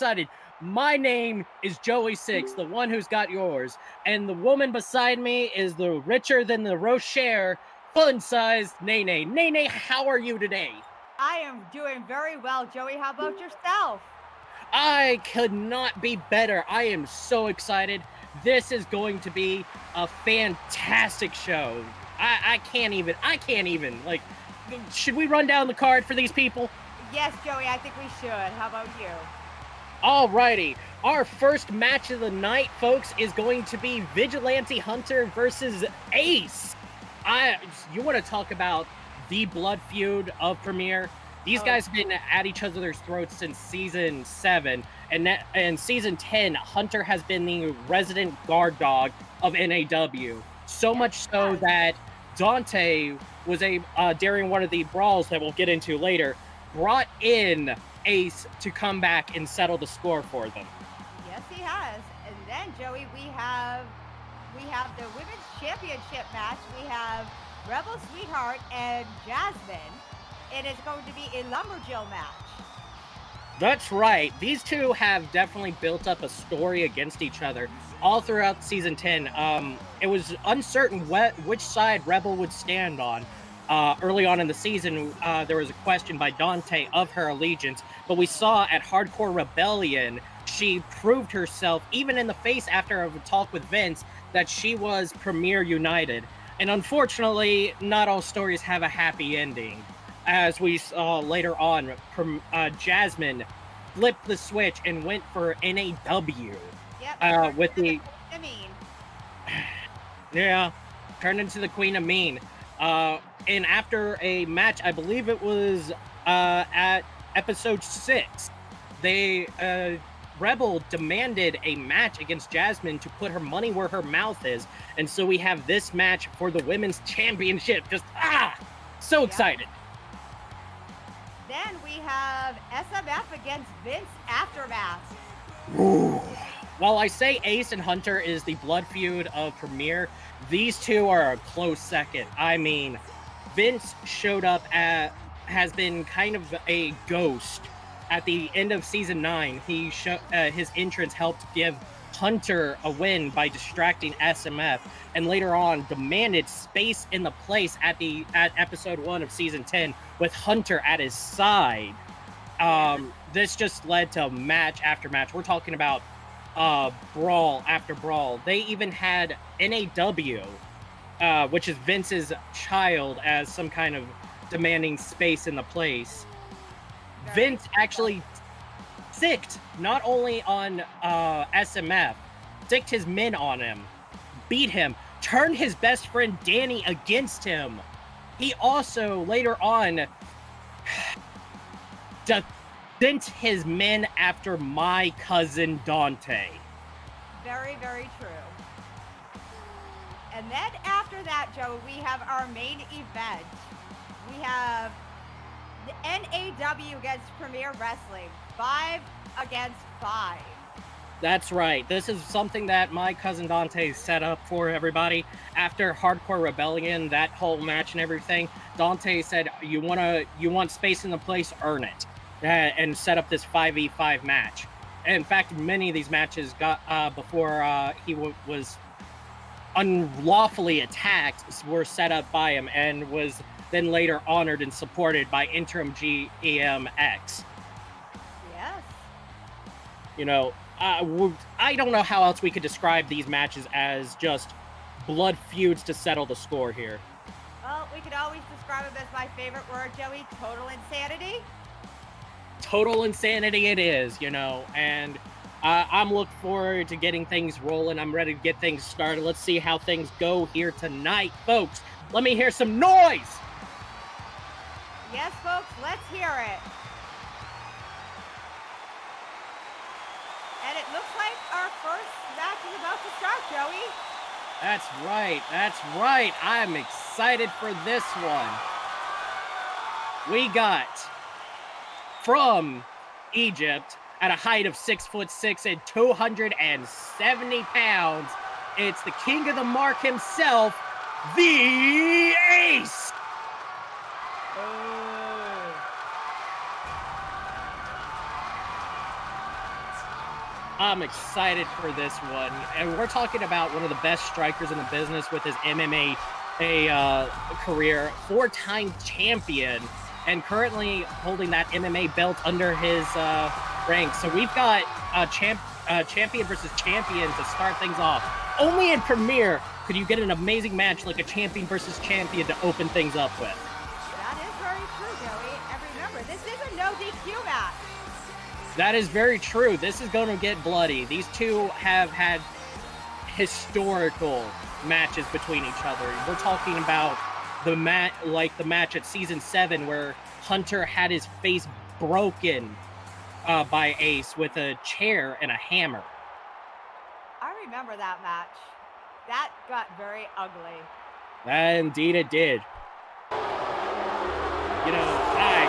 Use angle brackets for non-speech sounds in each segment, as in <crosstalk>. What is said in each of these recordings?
excited. My name is Joey Six, the one who's got yours. And the woman beside me is the richer than the Rocher, fun sized Nene. Nene, how are you today? I am doing very well, Joey. How about yourself? I could not be better. I am so excited. This is going to be a fantastic show. I, I can't even, I can't even. Like, should we run down the card for these people? Yes, Joey, I think we should. How about you? Alrighty, our first match of the night, folks, is going to be Vigilante Hunter versus Ace. I, you want to talk about the blood feud of Premier? These oh. guys have been at each other's throats since season seven, and that, and season ten, Hunter has been the resident guard dog of NAW. So much so that Dante was a uh, during one of the brawls that we'll get into later, brought in Ace to come back and settle the score for them. Yes, he has. And then Joey, we have we have the women's championship match. We have Rebel Sweetheart and Jasmine. And it's going to be a lumberjill match. That's right. These two have definitely built up a story against each other all throughout season 10. Um, it was uncertain what, which side Rebel would stand on. Uh, early on in the season, uh, there was a question by Dante of her allegiance, but we saw at Hardcore Rebellion, she proved herself, even in the face after a talk with Vince, that she was Premier United. And unfortunately, not all stories have a happy ending. As we saw later on, uh, Jasmine flipped the switch and went for NAW. Yep, uh, with the. I mean. <sighs> Yeah, turned into the Queen of Mean. Uh, and after a match, I believe it was uh, at episode six, they uh, Rebel demanded a match against Jasmine to put her money where her mouth is, and so we have this match for the women's <laughs> championship. Just ah, so excited. Then we have SMF against Vince Aftermath. Ooh. While I say Ace and Hunter is the blood feud of Premier, these two are a close second. I mean, Vince showed up at has been kind of a ghost at the end of season nine. He show, uh, his entrance helped give Hunter a win by distracting SMF, and later on demanded space in the place at the at episode one of season ten with Hunter at his side. Um, this just led to match after match. We're talking about uh, brawl after brawl. They even had NAW uh, which is Vince's child, as some kind of demanding space in the place. Vince actually sicked not only on uh, SMF, sicked his men on him, beat him, turned his best friend Danny against him. He also later on <sighs> sent his men after my cousin Dante. Very, very true. And then after that, Joe, we have our main event. We have the NAW against Premier Wrestling. Five against five. That's right. This is something that my cousin Dante set up for everybody. After Hardcore Rebellion, that whole match and everything, Dante said, "You wanna, you want space in the place, earn it," and set up this five v five match. In fact, many of these matches got uh, before uh, he was unlawfully attacked were set up by him and was then later honored and supported by interim GMX. Yes. You know, uh, I don't know how else we could describe these matches as just blood feuds to settle the score here. Well, we could always describe them as my favorite word, Joey total insanity. Total insanity, it is, you know, and uh, I'm looking forward to getting things rolling. I'm ready to get things started. Let's see how things go here tonight, folks. Let me hear some noise. Yes, folks, let's hear it. And it looks like our first match is about to start, Joey. That's right. That's right. I'm excited for this one. We got from Egypt at a height of six foot six and 270 pounds. It's the king of the mark himself, the Ace. I'm excited for this one. And we're talking about one of the best strikers in the business with his MMA a uh, career, four-time champion, and currently holding that MMA belt under his uh, rank. So we've got a champ, uh, champion versus champion to start things off. Only in Premier could you get an amazing match like a champion versus champion to open things up with. That is very true, Joey. And remember, this is a no DQ match. That is very true. This is going to get bloody. These two have had historical matches between each other. We're talking about the mat like the match at season seven where Hunter had his face broken uh, by Ace with a chair and a hammer. I remember that match. That got very ugly. That Indeed, it did. You know, I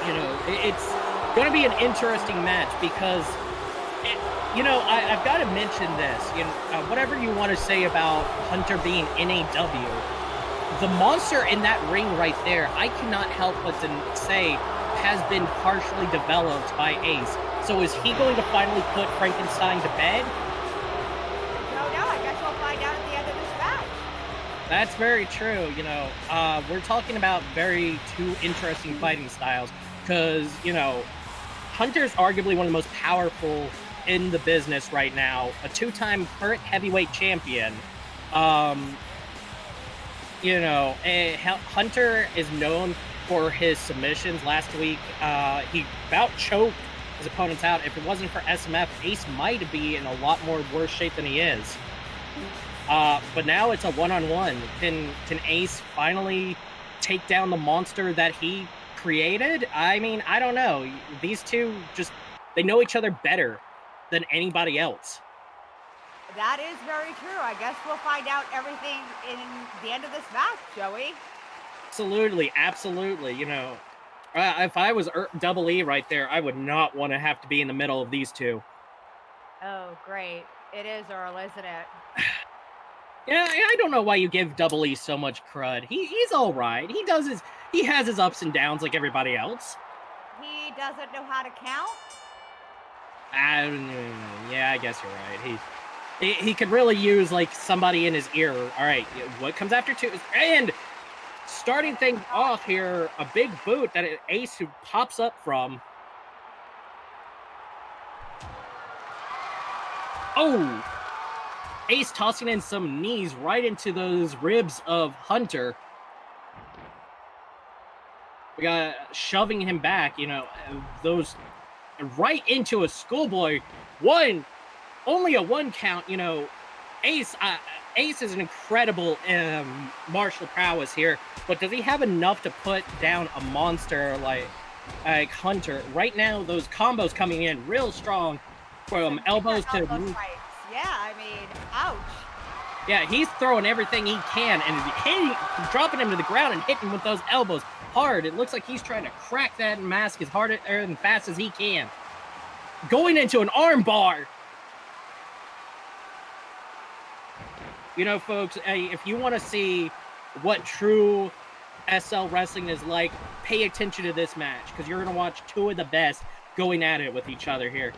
can, you know, it's going to be an interesting match because you know, I, have got to mention this. You know, uh, whatever you want to say about Hunter being NAW, the monster in that ring right there, I cannot help but to say has been partially developed by Ace. So is he going to finally put Frankenstein to bed? No, no, I guess we'll find out at the end of this match. That's very true. You know, uh, we're talking about very two interesting fighting styles because, you know, Hunter's arguably one of the most powerful in the business right now, a two-time current heavyweight champion. Um, you know, Hunter is known for his submissions. Last week, uh, he about choked his opponents out. If it wasn't for SMF, Ace might be in a lot more worse shape than he is. Uh, but now it's a one-on-one. Can can Ace finally take down the monster that he created? I mean, I don't know. These two just they know each other better than anybody else. That is very true. I guess we'll find out everything in the end of this match, Joey. Absolutely, absolutely. You know, uh, if I was er double E right there, I would not want to have to be in the middle of these two. Oh, great. It is Earl, isn't it? <sighs> yeah, I don't know why you give double E so much crud. He he's all right. He does his he has his ups and downs like everybody else. He doesn't know how to count. Um, yeah, I guess you're right. He, he he could really use like somebody in his ear. All right, what comes after two? And starting things off here, a big boot that Ace who pops up from. Oh, Ace tossing in some knees right into those ribs of Hunter. We got shoving him back. You know, those right into a schoolboy. One, only a one count. You know, Ace. Uh, Ace is an incredible um, martial prowess here, but does he have enough to put down a monster like like Hunter? Right now, those combos coming in real strong from elbows to. Yeah, I mean, ouch. Yeah, he's throwing everything he can and hitting, dropping him to the ground and hitting with those elbows hard. It looks like he's trying to crack that mask as hard and fast as he can. Going into an armbar. You know, folks, if you want to see what true SL wrestling is like, pay attention to this match because you're going to watch two of the best going at it with each other here.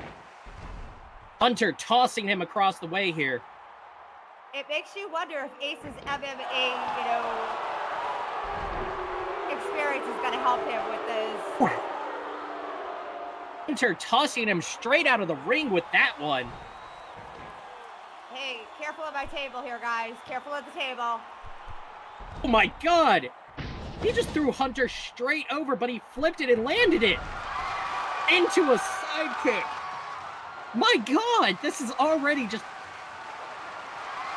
Hunter tossing him across the way here. It makes you wonder if Ace's MMA, you know, experience is going to help him with. Hunter tossing him straight out of the ring with that one. Hey, careful at my table here, guys. Careful at the table. Oh my god! He just threw Hunter straight over, but he flipped it and landed it into a side kick. My god, this is already just...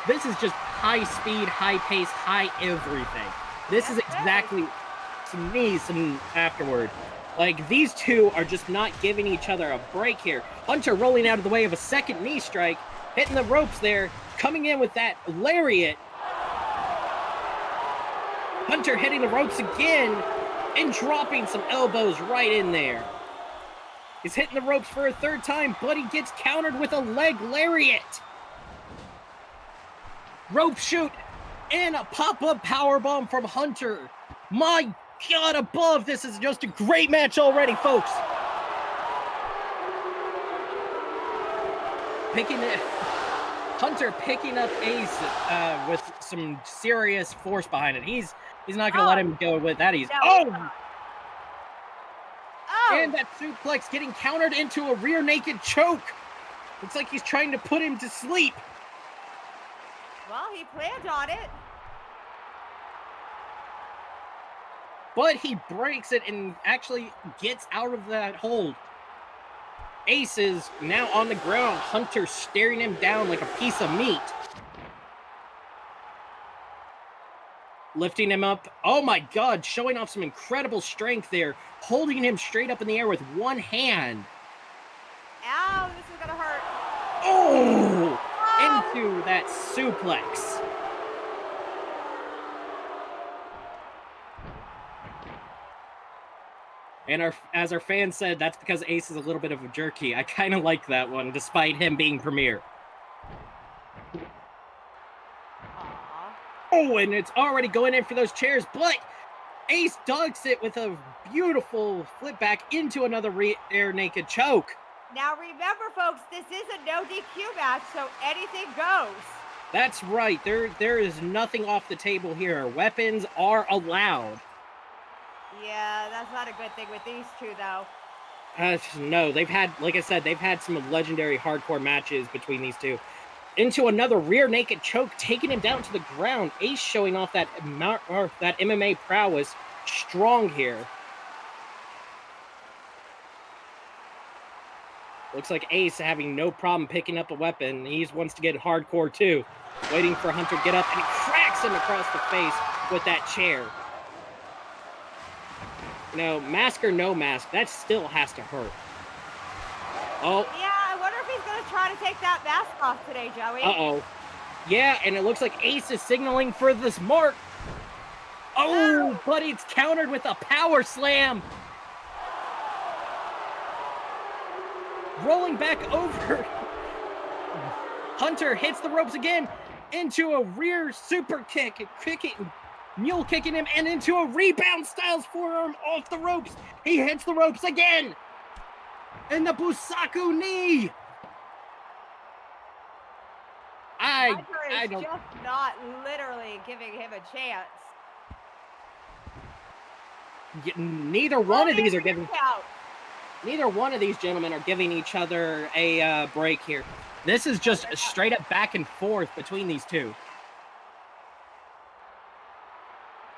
This is just high speed, high pace, high everything. This is exactly some knees some afterward. Like, these two are just not giving each other a break here. Hunter rolling out of the way of a second knee strike, hitting the ropes there, coming in with that lariat. Hunter hitting the ropes again and dropping some elbows right in there. He's hitting the ropes for a third time, but he gets countered with a leg lariat. Rope shoot and a pop-up power bomb from Hunter. My God above, this is just a great match already, folks. picking it. Hunter picking up Ace uh, with some serious force behind it. He's he's not gonna Oh. let him go with that. He's oh. Oh, and that suplex getting countered into a rear naked choke. Looks like he's trying to put him to sleep. well, he planned on it. But he breaks it and actually gets out of that hold. Ace is now on the ground. Hunter staring him down like a piece of meat. Lifting him up. Oh my god, showing off some incredible strength there. Holding him straight up in the air with one hand. Ow, this is gonna hurt. Oh! Oh, Into that suplex. And our, as our fan said, that's because Ace is a little bit of a jerky. I kind of like that one, despite him being Premier. Oh, and it's already going in for those chairs, but Ace ducks it with a beautiful flip back into another re- air naked choke. Now remember, folks, this is a no DQ match, so anything goes. That's right. There, there is nothing off the table here. Weapons are allowed. Yeah, that's not a good thing with these two, though. Uh, no, they've had, like I said, they've had some legendary hardcore matches between these two. Into another rear naked choke, taking him down to the ground. Ace showing off that that MMA prowess, strong here. Looks like Ace having no problem picking up a weapon. He wants to get hardcore too. Waiting for Hunter to get up, and he cracks him across the face with that chair. Know, mask or no mask, that still has to hurt. Oh, Yeah, I wonder if he's gonna try to take that mask off today, Joey. uh oh. Yeah, and it looks like Ace is signaling for this mark. Oh, but it's countered with a power slam. Rolling back over. <laughs> Hunter hits the ropes again into a rear super kick, kicking, mule kicking him, and into a rebound Styles forearm off the ropes. He hits the ropes again. And the Busaku knee. I I don't just not literally giving him a chance. y- neither one of these are giving count. neither one of these gentlemen are giving each other a uh, break here. This is just a straight up back and forth between these two.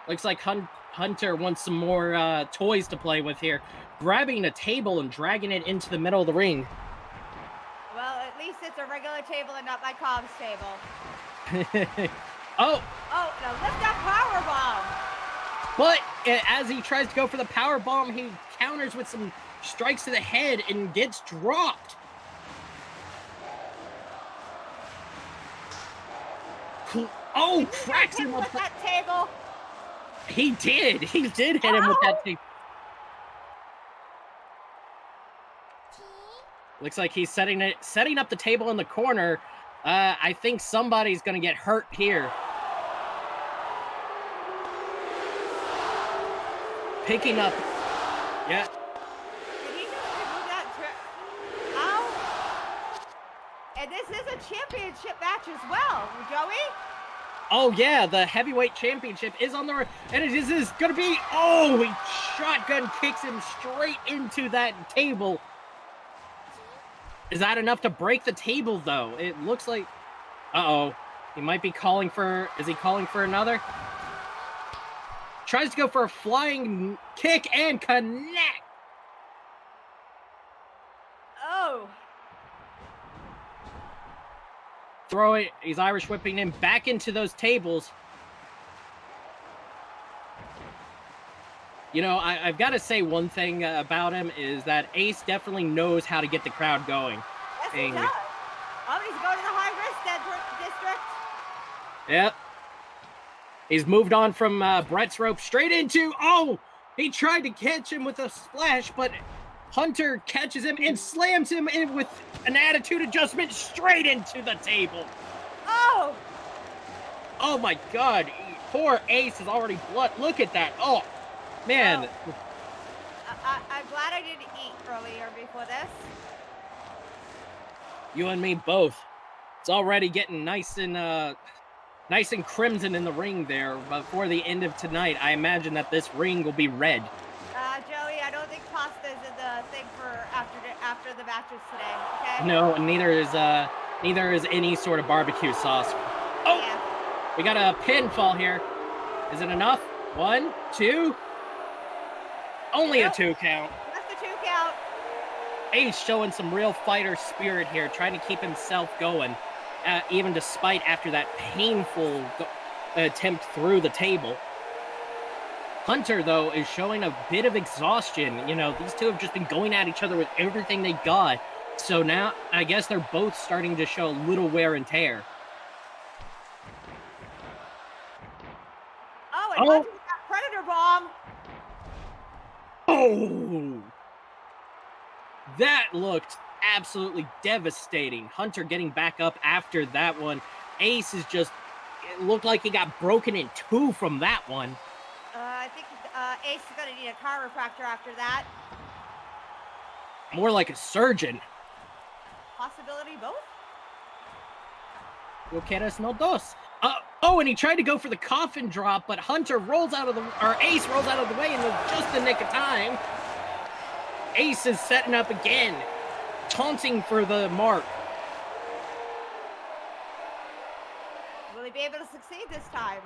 Looks like Hun- Hunter wants some more uh, toys to play with here, grabbing a table and dragging it into the middle of the ring. Well, at least it's a regular table and not my comms table. <laughs> oh, Oh, now lift that power bomb. But uh, as he tries to go for the power bomb, he counters with some strikes to the head and gets dropped. Cool. Oh, cracks him with that table. He did. He did hit him with that thing. Looks like he's setting it, setting up the table in the corner. Uh, I think somebody's gonna get hurt here. Picking up. Yeah, Did he just remove that? Tri- Ow. And this is a championship match as well, Joey. Oh yeah, the heavyweight championship is on the r- and it is, is gonna be oh he shotgun kicks him straight into that table. Is that enough to break the table though? It looks like uh oh. He might be calling for is he calling for another? Tries to go for a flying kick and connect. Oh. Throw it, he's Irish whipping him back into those tables. You know, I, I've got to say one thing uh, about him is that Ace definitely knows how to get the crowd going. Yes, he does. Oh, he's going to the high risk district. Yep. He's moved on from uh, Brett's rope straight into. Oh, he tried to catch him with a splash, but Hunter catches him and slams him in with an attitude adjustment straight into the table. Oh. Oh my God! Poor Ace is already blood. Look at that. Oh, man. I, I, I'm glad I didn't eat earlier before this. You and me both. It's already getting nice and uh nice and crimson in the ring there. Before the end of tonight, I imagine that this ring will be red. Uh, Joey, I don't think pasta is for after the, matches today. Okay. No, neither is uh neither is any sort of barbecue sauce. Oh, Yeah. we got a pinfall here. Is it enough? One, two. Only a two count. That's the two count. Ace showing some real fighter spirit here, trying to keep himself going, uh, even despite after that painful attempt through the table. Hunter, though, is showing a bit of exhaustion. You know, these two have just been going at each other with everything they got. So now, I guess they're both starting to show a little wear and tear. Oh, and Oh. Hunter's got Predator Bomb. Oh! That looked absolutely devastating. Hunter getting back up after that one. Ace is just, it looked like he got broken in two from that one. Uh, Ace is going to need a chiropractor after that. More like a surgeon. Possibility both? Yo quieres no dos. Uh, oh, and he tried to go for the coffin drop, but Hunter rolls out of the, or Ace rolls out of the way in the, just the nick of time. Ace is setting up again, taunting for the mark. Will he be able to succeed this time?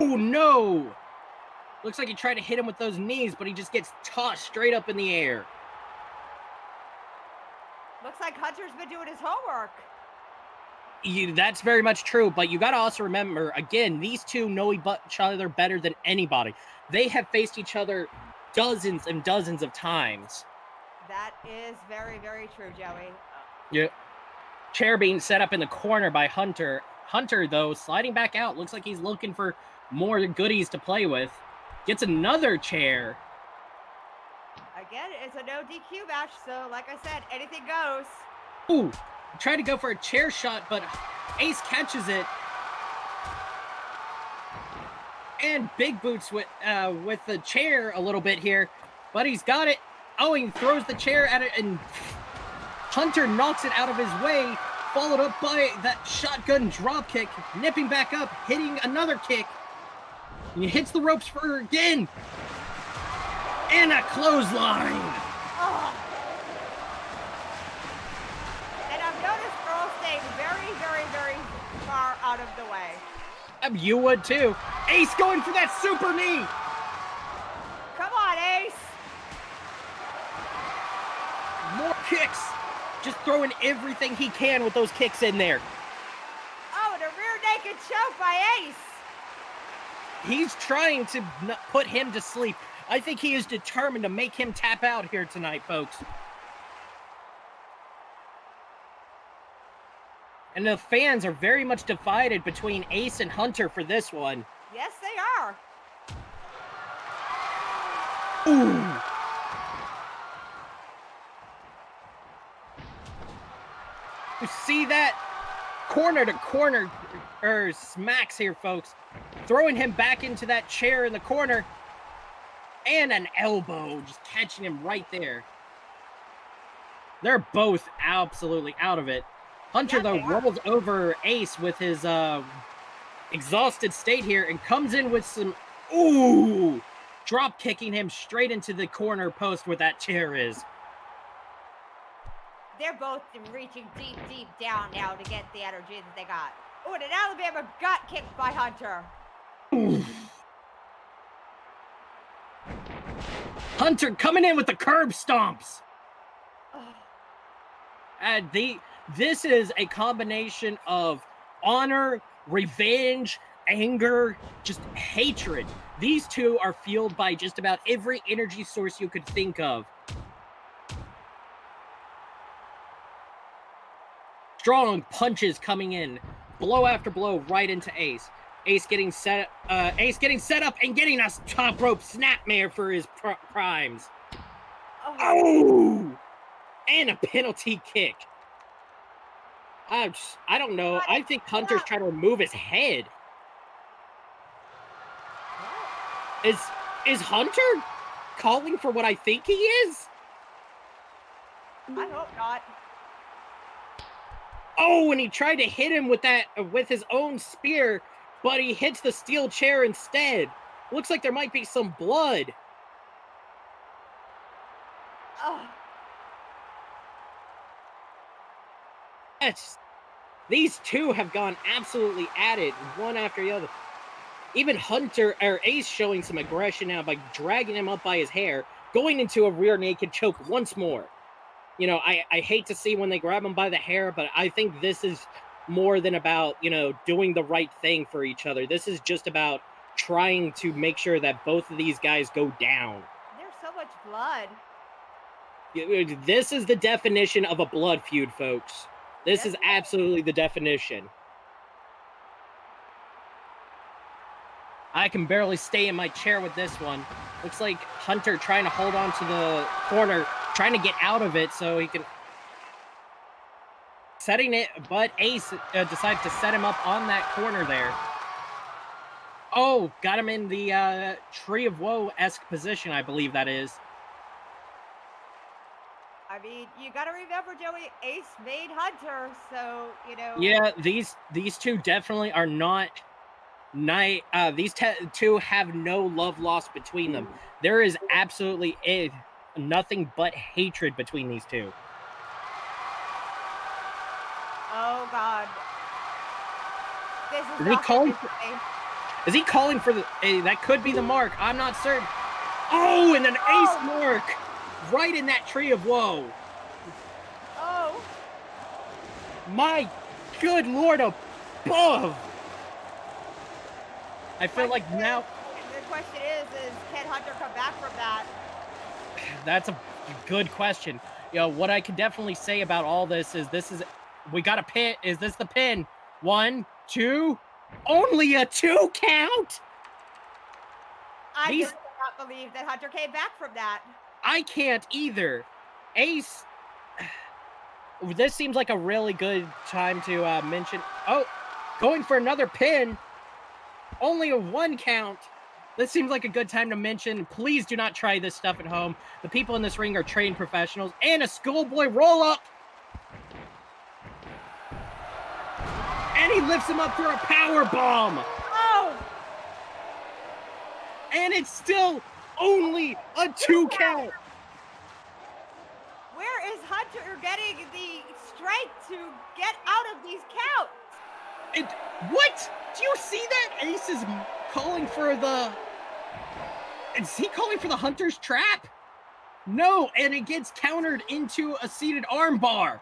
Oh no! Looks like he tried to hit him with those knees, but he just gets tossed straight up in the air. Looks like Hunter's been doing his homework. You, that's very much true, but you got to also remember again, these two know each other better than anybody. They have faced each other dozens and dozens of times. That is very, very true, Joey. Yeah. Chair being set up in the corner by Hunter. Hunter, though, sliding back out. Looks like he's looking for more goodies to play with. Gets another chair. Again, it's a no DQ match, so like I said, anything goes. Ooh, tried to go for a chair shot, but Ace catches it. And Big Boots with uh, with the chair a little bit here, but he's got it. Oh, he throws the chair at it, and Hunter knocks it out of his way, followed up by that shotgun drop kick, nipping back up, hitting another kick. And he hits the ropes for again. And a clothesline. Oh. And I've noticed Earl staying very, very, very far out of the way. You would too. Ace going for that super knee. Come on, Ace. More kicks. Just throwing everything he can with those kicks in there. Oh, and a rear naked choke by Ace. He's trying to put him to sleep. I think he is determined to make him tap out here tonight, folks. And the fans are very much divided between Ace and Hunter for this one. Yes, they are. Ooh. You see that? Corner to corner, er, smacks here, folks. Throwing him back into that chair in the corner. And an elbow, just catching him right there. They're both absolutely out of it. Hunter, Yeah, though, rolls over Ace with his uh, exhausted state here and comes in with some. Ooh! Drop kicking him straight into the corner post where that chair is. They're both reaching deep, deep down now to get the energy that they got. Oh, and an Alabama gut kick by Hunter. Hunter coming in with the curb stomps. And the this is a combination of honor, revenge, anger, just hatred. These two are fueled by just about every energy source you could think of. Strong punches coming in, blow after blow right into Ace. Ace getting set, uh, Ace getting set up and getting a top rope snapmare for his pr- primes. Oh, Oh! And a penalty kick. I, I don't know. I think Hunter's trying to remove his head. Is is Hunter calling for what I think he is? I hope not. Oh, and he tried to hit him with that with his own spear, but he hits the steel chair instead. Looks like there might be some blood. Oh, Yes. These two have gone absolutely at it, one after the other. Even Hunter or Ace showing some aggression now by dragging him up by his hair, going into a rear naked choke once more. You know, I, I hate to see when they grab him by the hair, but I think this is more than about, you know, doing the right thing for each other. This is just about trying to make sure that both of these guys go down. there's so much blood. Uh, this is the definition of a blood feud, folks. This Yes, is absolutely the definition. I can barely stay in my chair with this one. Looks like Hunter trying to hold on to the corner, trying to get out of it so he can. Setting it, but Ace uh, decided to set him up on that corner there. Oh, got him in the uh, Tree of Woe esque position, I believe that is. I mean, you got to remember, Joey. Ace made Hunter, so you know. Yeah, these these two definitely are not night. Uh, these two have no love lost between them. There is absolutely a, nothing but hatred between these two. Oh God. This is. Is he calling safe. Is he calling for the? eh, that could be the mark. I'm not certain. Oh, and an Oh. ace mark right in that tree of woe. Oh. My good lord above. I feel like Question now The question is, is can Hunter come back from that? That's a good question. You know, what I can definitely say about all this is this is we got a pin. Is this the pin? One, two, only a two count? I These- cannot believe that Hunter came back from that. I can't either. Ace. <sighs> This seems like a really good time to uh, mention. Oh, going for another pin. Only a one count. This seems like a good time to mention. Please do not try this stuff at home. The people in this ring are trained professionals. And a schoolboy roll up. And he lifts him up for a power bomb. Oh. And it's still only a two count. Where is Hunter getting the strength to get out of these counts? It, what? Do you see that? Ace is calling for the. Is he calling for the hunter's trap? No, and it gets countered into a seated armbar.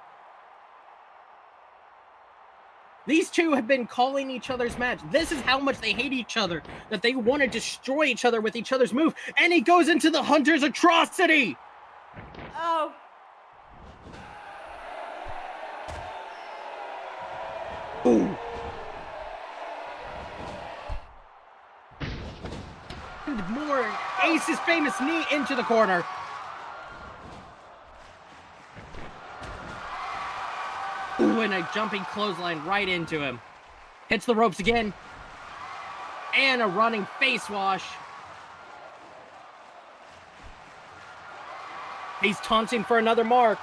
These two have been calling each other's match. This is how much they hate each other, that they want to destroy each other with each other's move. And he goes into the hunter's atrocity. Oh. Ace's famous knee into the corner. Ooh, and a jumping clothesline right into him. Hits the ropes again. And a running face wash. He's taunting for another mark.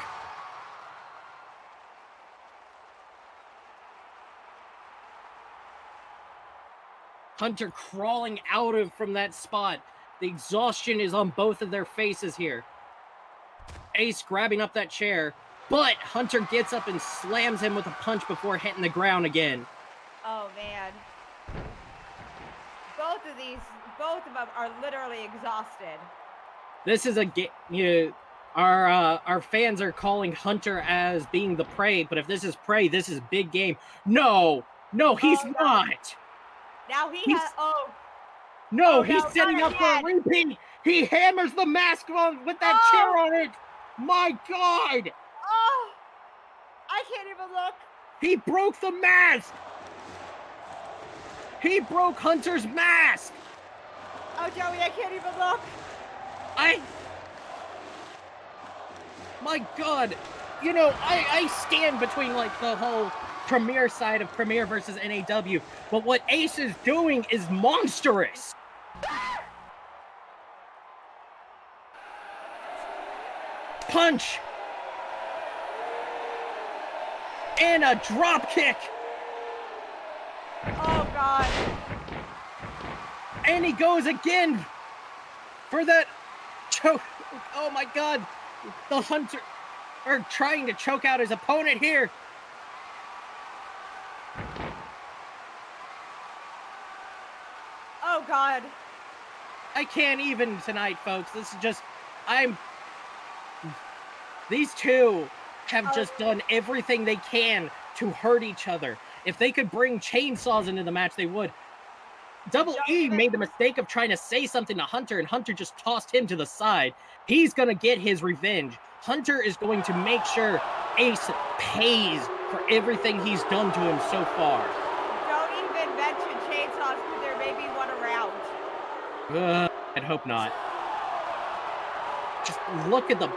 Hunter crawling out of from that spot. The exhaustion is on both of their faces here. Ace grabbing up that chair, but Hunter gets up and slams him with a punch before hitting the ground again. Oh man. Both of these, both of them are literally exhausted. This is a game. You know, our uh, our fans are calling Hunter as being the prey, but if this is prey, this is big game. No, no, he's Oh, no. not. Now he He's- has. Oh, No, Oh, he's no, setting up for a repeat. He hammers the mask on with that oh. chair Oh. on it. My God, oh! I can't even look. he broke the mask. He broke Hunter's mask. Oh, Joey, I can't even look. I. My God, you know, I I stand between like the whole Premier side of Premier versus NAW, but what Ace is doing is monstrous. Punch. And a drop kick. Oh, God. And he goes again for that choke. Oh, my God. The Hunter are trying to choke out his opponent here. Oh, God. I can't even tonight, folks. This is just, I'm. These two have Oh. just done everything they can to hurt each other. If they could bring chainsaws into the match, they would. Double E made the mistake of trying to say something to Hunter, and Hunter just tossed him to the side. He's gonna get his revenge. Hunter is going to make sure Ace pays for everything he's done to him so far. Uh, I'd hope not. Just look at the.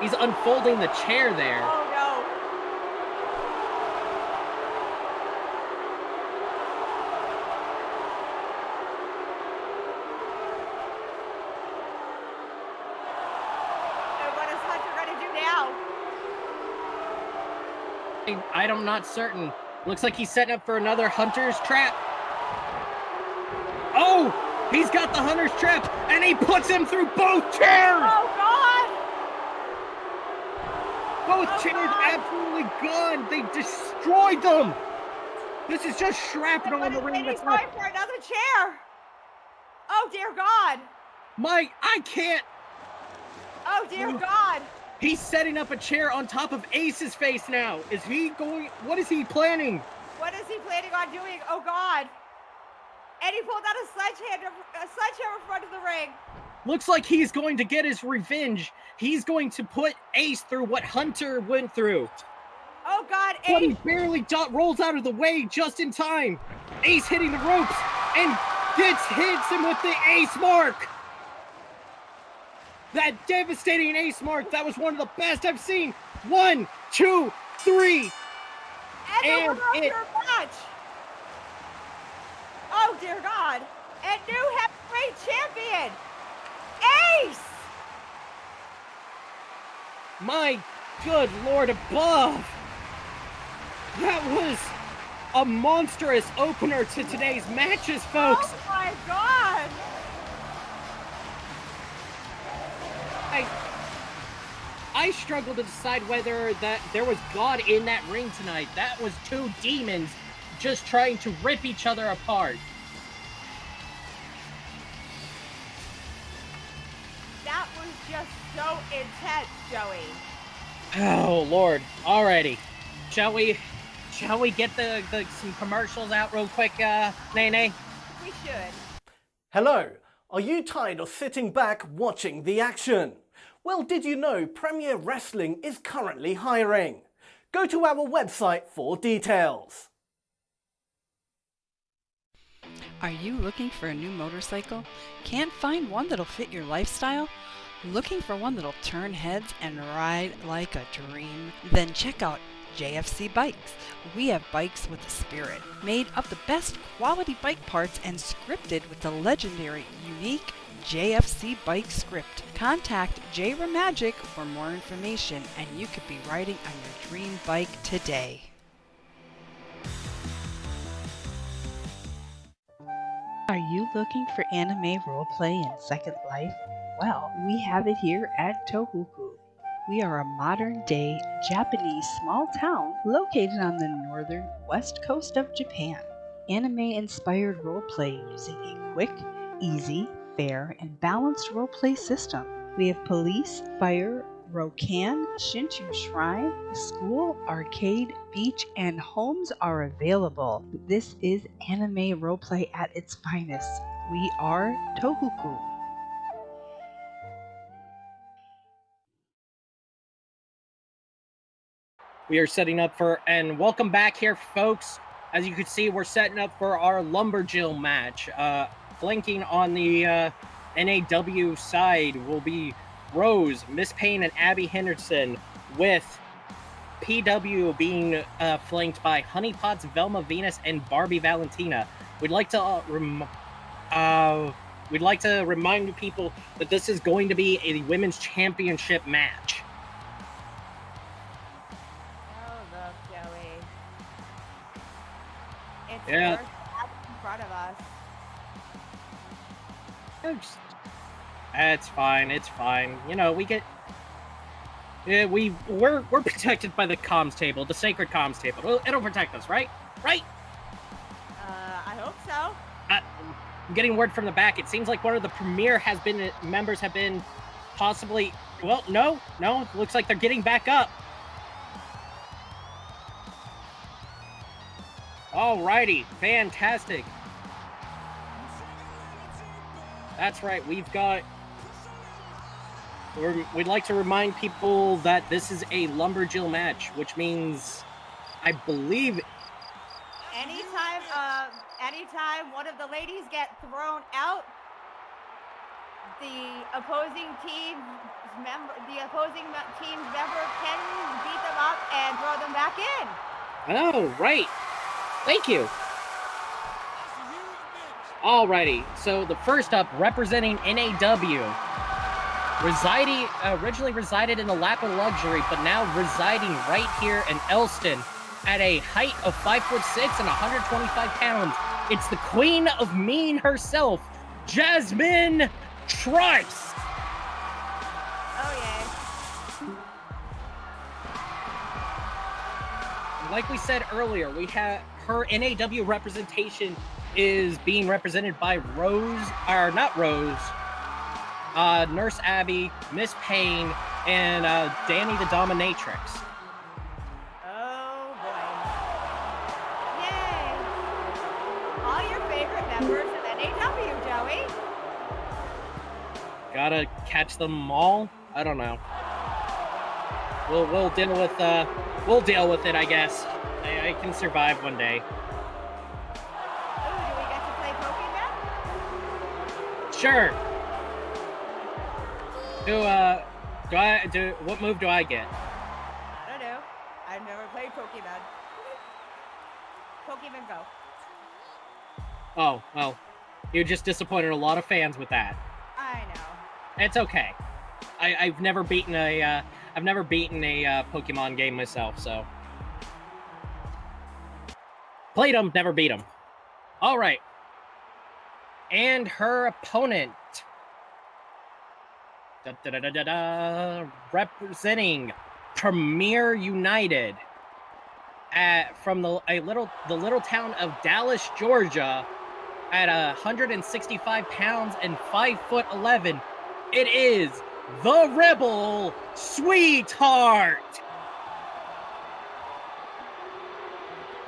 He's unfolding the chair there. Oh, no. And what is Hunter going to do now? I, I'm not certain. Looks like he's setting up for another hunter's trap. Oh, he's got the hunter's trap, and he puts him through both chairs. Oh, God. Both oh, chairs God. absolutely gone. They destroyed them. This is just shrapnel in the ring. That's not for another chair? Oh, dear God. my. I can't. Oh, dear Ooh. God. He's setting up a chair on top of Ace's face now. Is he going? What is he planning? What is he planning on doing? Oh, God. And he pulled out a sledgehammer, a sledgehammer in front of the ring. Looks like he's going to get his revenge. He's going to put Ace through what Hunter went through. Oh, God. Ace. But he barely do- rolls out of the way just in time. Ace hitting the ropes and gets hits him with the Ace mark. That devastating Ace mark. That was one of the best I've seen. One, two, three. And And it- match. Oh, dear God. And new heavyweight champion, Ace. My good lord above! That was a monstrous opener to today's matches, folks. Oh, my God. I I struggle to decide whether that there was God in that ring tonight. That was two demons just trying to rip each other apart. Just so intense, Joey. Oh lord. Alrighty. Shall we shall we get the, the some commercials out real quick, uh Nene? We should. Hello, are you tired of sitting back watching the action? Well, did you know Premier Wrestling is currently hiring? Go to our website for details. Are you looking for a new motorcycle? Can't find one that'll fit your lifestyle? Looking for one that'll turn heads and ride like a dream? Then check out JFC Bikes. We have bikes with a spirit, made of the best quality bike parts and scripted with the legendary, unique JFC bike script. Contact J Magic for more information and you could be riding on your dream bike today. Are you looking for anime roleplay in Second Life? Well, we have it here at Tohoku. We are a modern day Japanese small town located on the northern west coast of Japan. Anime inspired roleplay using a quick, easy, fair, and balanced roleplay system. We have police, fire, Rokan, Shinchu Shrine, school, arcade, beach, and homes are available. This is anime roleplay at its finest. We are Tohoku. We are setting up for, and welcome back here, folks. As you can see, we're setting up for our Lumberjill match. Uh, flanking on the uh, NAW side will be Rose, Miss Payne, and Abby Henderson, with PW being uh, flanked by Honeypots, Velma Venus, and Barbie Valentina. We'd like to uh, rem- uh, we'd like to remind people that this is going to be a women's championship match. Yeah. In front of us. It's, it's fine. It's fine. You know, we get. Yeah, we we're we're protected by the comms table, the sacred comms table. It'll, it'll protect us, right? Right? Uh, I hope so. Uh, I'm getting word from the back. It seems like one of the premier has been members have been possibly. Well, no, no. Looks like they're getting back up. Alrighty, fantastic. That's right. We've got. We'd like to remind people that this is a lumberjill match, which means, I believe, Anytime, uh, anytime one of the ladies get thrown out, the opposing team member, the opposing team's member can beat them up and throw them back in. Oh, right. Thank you. Alrighty, so the first up, representing NAW, residing originally resided in the lap of luxury, but now residing right here in Elston at a height of five foot six and 125 pounds. It's the queen of mean herself, Jasmine Trice. Oh yeah. like we said earlier, we have her NAW representation is being represented by Rose, or not Rose, uh, Nurse Abby, Miss Payne, and uh, Danny the Dominatrix. Oh boy. Yay! All your favorite members of NAW, Joey. Gotta catch them all. I don't know. We'll we'll deal with uh we'll deal with it. I guess I, can survive one day. Ooh, do we get to play Pokemon? Sure. Do uh do I do what move do I get? I don't know. I've never played Pokemon. Pokemon Go. Oh well, you just disappointed a lot of fans with that. I know. It's okay. I, I've never beaten a uh, I've never beaten a uh, Pokemon game myself, so played him, never beat him. All right, and her opponent, da, da, da, da, da, representing Premier United, at from the a little the little town of Dallas, Georgia, at 165 pounds and five foot eleven. It is the Rebel Sweetheart.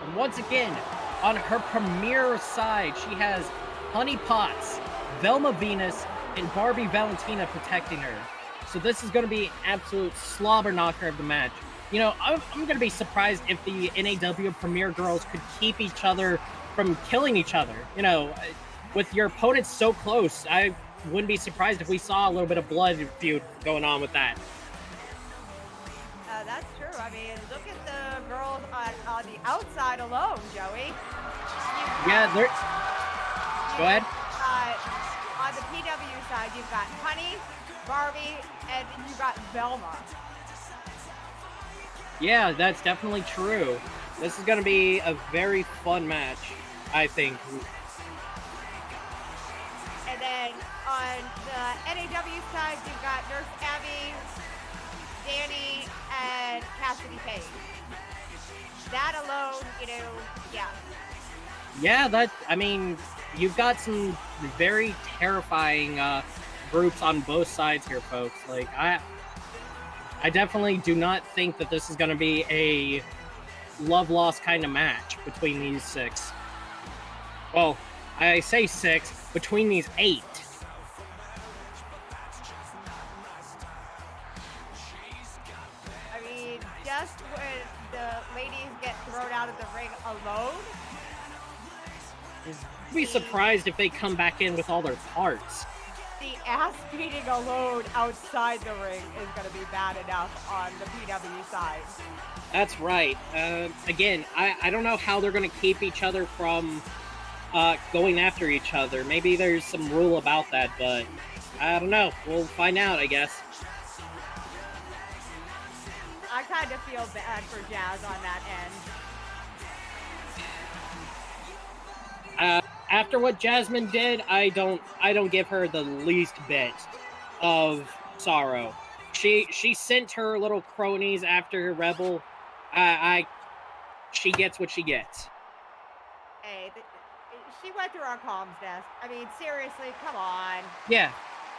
And once again, on her premier side, she has Honey Potts, Velma Venus, and Barbie Valentina protecting her. So this is going to be an absolute slobber knocker of the match. You know, I'm, I'm going to be surprised if the NAW Premier girls could keep each other from killing each other. You know, with your opponents so close, I wouldn't be surprised if we saw a little bit of blood feud going on with that. Uh, that's true. I mean, look at on, on the outside alone, Joey. Yeah, they're. Go ahead. got, on the PW side, you've got Honey, Barbie, and you've got Velma. Yeah, that's definitely true. This is going to be a very fun match, I think. And then on the NAW side, you've got Nurse Abby, Danny, and Cassidy Page. That alone, you know, yeah. Yeah, that. I mean, you've got some very terrifying uh, groups on both sides here, folks. Like I, I definitely do not think that this is going to be a love lost kind of match between these six. Well, I say six between these eight. Out of the ring alone, Be surprised if they come back in with all their parts. the ass beating alone outside the ring is going to be bad enough on the PW side. That's right. Uh, again, I, I don't know how they're going to keep each other from uh, going after each other. Maybe there's some rule about that, but I don't know. We'll find out, I guess. I kind of feel bad for Jazz on that end. Uh, after what Jasmine did, I don't I don't give her the least bit of sorrow. She she sent her little cronies after her Rebel. I, I she gets what she gets. Hey, she went through our comms desk. I mean, seriously, come on. Yeah,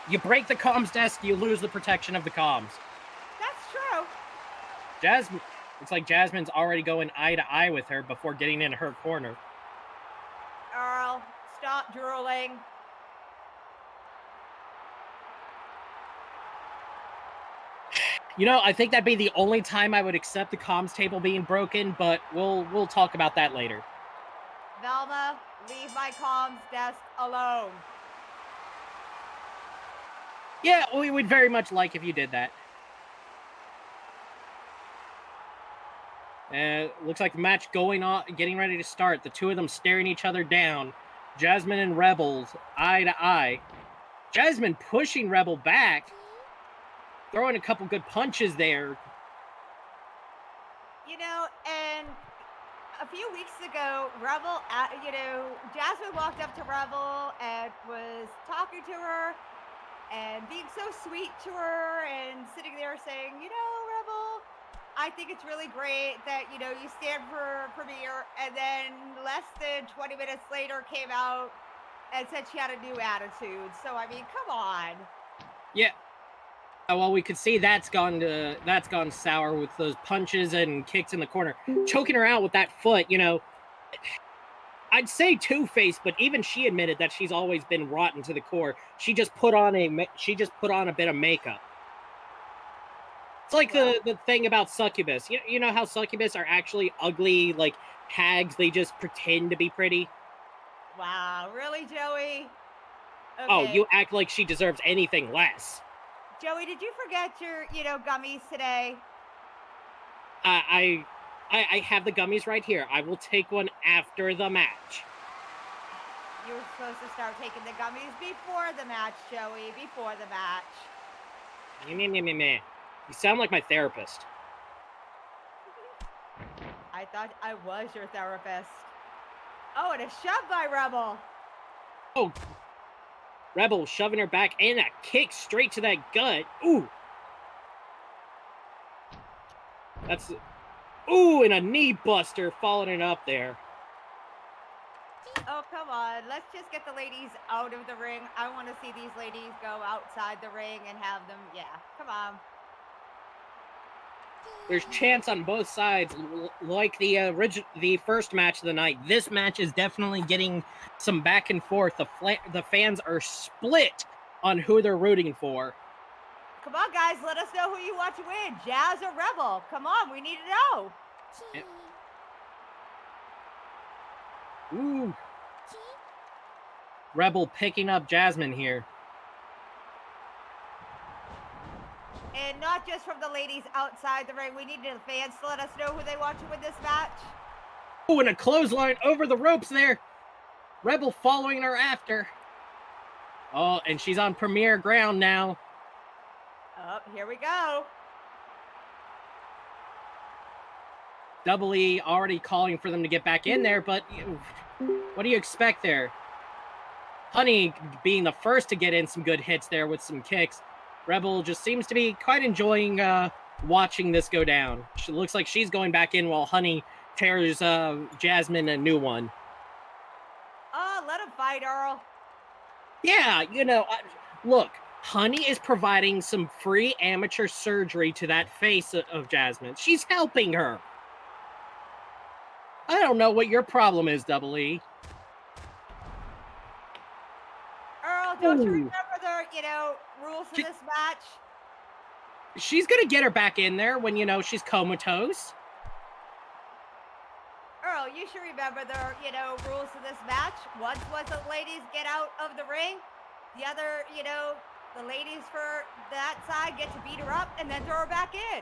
you break the comms desk, you lose the protection of the comms. That's true. Jasmine, it's like Jasmine's already going eye to eye with her before getting in her corner. Stop drooling. You know, I think that'd be the only time I would accept the comms table being broken, but we'll we'll talk about that later. Velma, leave my comms desk alone. Yeah, we would very much like if you did that. Uh, looks like the match going on, getting ready to start. The two of them staring each other down. Jasmine and Rebels eye to eye. Jasmine pushing Rebel back, throwing a couple good punches there. You know, and a few weeks ago, Rebel, uh, you know, Jasmine walked up to Rebel and was talking to her and being so sweet to her and sitting there saying, you know, I think it's really great that, you know, you stand for Premier. And then less than 20 minutes later came out and said she had a new attitude. So, I mean, come on. Yeah. Uh, Well, we could see that's gone to that's gone sour with those punches and kicks in the corner, choking her out with that foot. You know, <sighs> I'd say Two Face, but even she admitted that she's always been rotten to the core. She just put on a she just put on a bit of makeup. It's like the the thing about succubus. You you know how succubus are actually ugly like hags. They just pretend to be pretty. Wow. Really, Joey? Oh, you act like she deserves anything less. Joey, did you forget your, you know, gummies today? I, I I I have the gummies right here. I will take one after the match. You were supposed to start taking the gummies before the match, Joey. Before the match. Meh, meh, meh, meh, meh. You sound like my therapist. I thought I was your therapist. Oh, and a shove by Rebel. Oh, Rebel shoving her back and a kick straight to that gut. Ooh. That's ooh, and a knee buster following it up there. Oh, come on. Let's just get the ladies out of the ring. I want to see these ladies go outside the ring and have them. Yeah, come on. There's chance on both sides, like the uh, original, the first match of the night. This match is definitely getting some back and forth. The fla- the fans are split on who they're rooting for. Come on, guys. Let us know who you want to win. Jazz or Rebel? Come on. We need to know. Ooh, Rebel picking up Jasmine here. And not just from the ladies outside the ring. We need the fans to let us know who they want to win this match. Oh, and a clothesline over the ropes there. Rebel following her after. Oh, and she's on premier ground now. Oh, here we go. Double E already calling for them to get back in there, but what do you expect there? Honey being the first to get in some good hits there with some kicks. Rebel just seems to be quite enjoying uh, watching this go down. She looks like she's going back in while Honey tears uh, Jasmine a new one. Oh, let him fight, Earl. Yeah, you know, I, look, Honey is providing some free amateur surgery to that face of, of Jasmine. She's helping her. I don't know what your problem is, Double E. Earl, don't you remember you know, rules for She- this match? She's gonna get her back in there when you know she's comatose. Earl, you should remember the, you know, rules of this match. Once was the ladies get out of the ring. The other, you know, the ladies for that side get to beat her up and then throw her back in.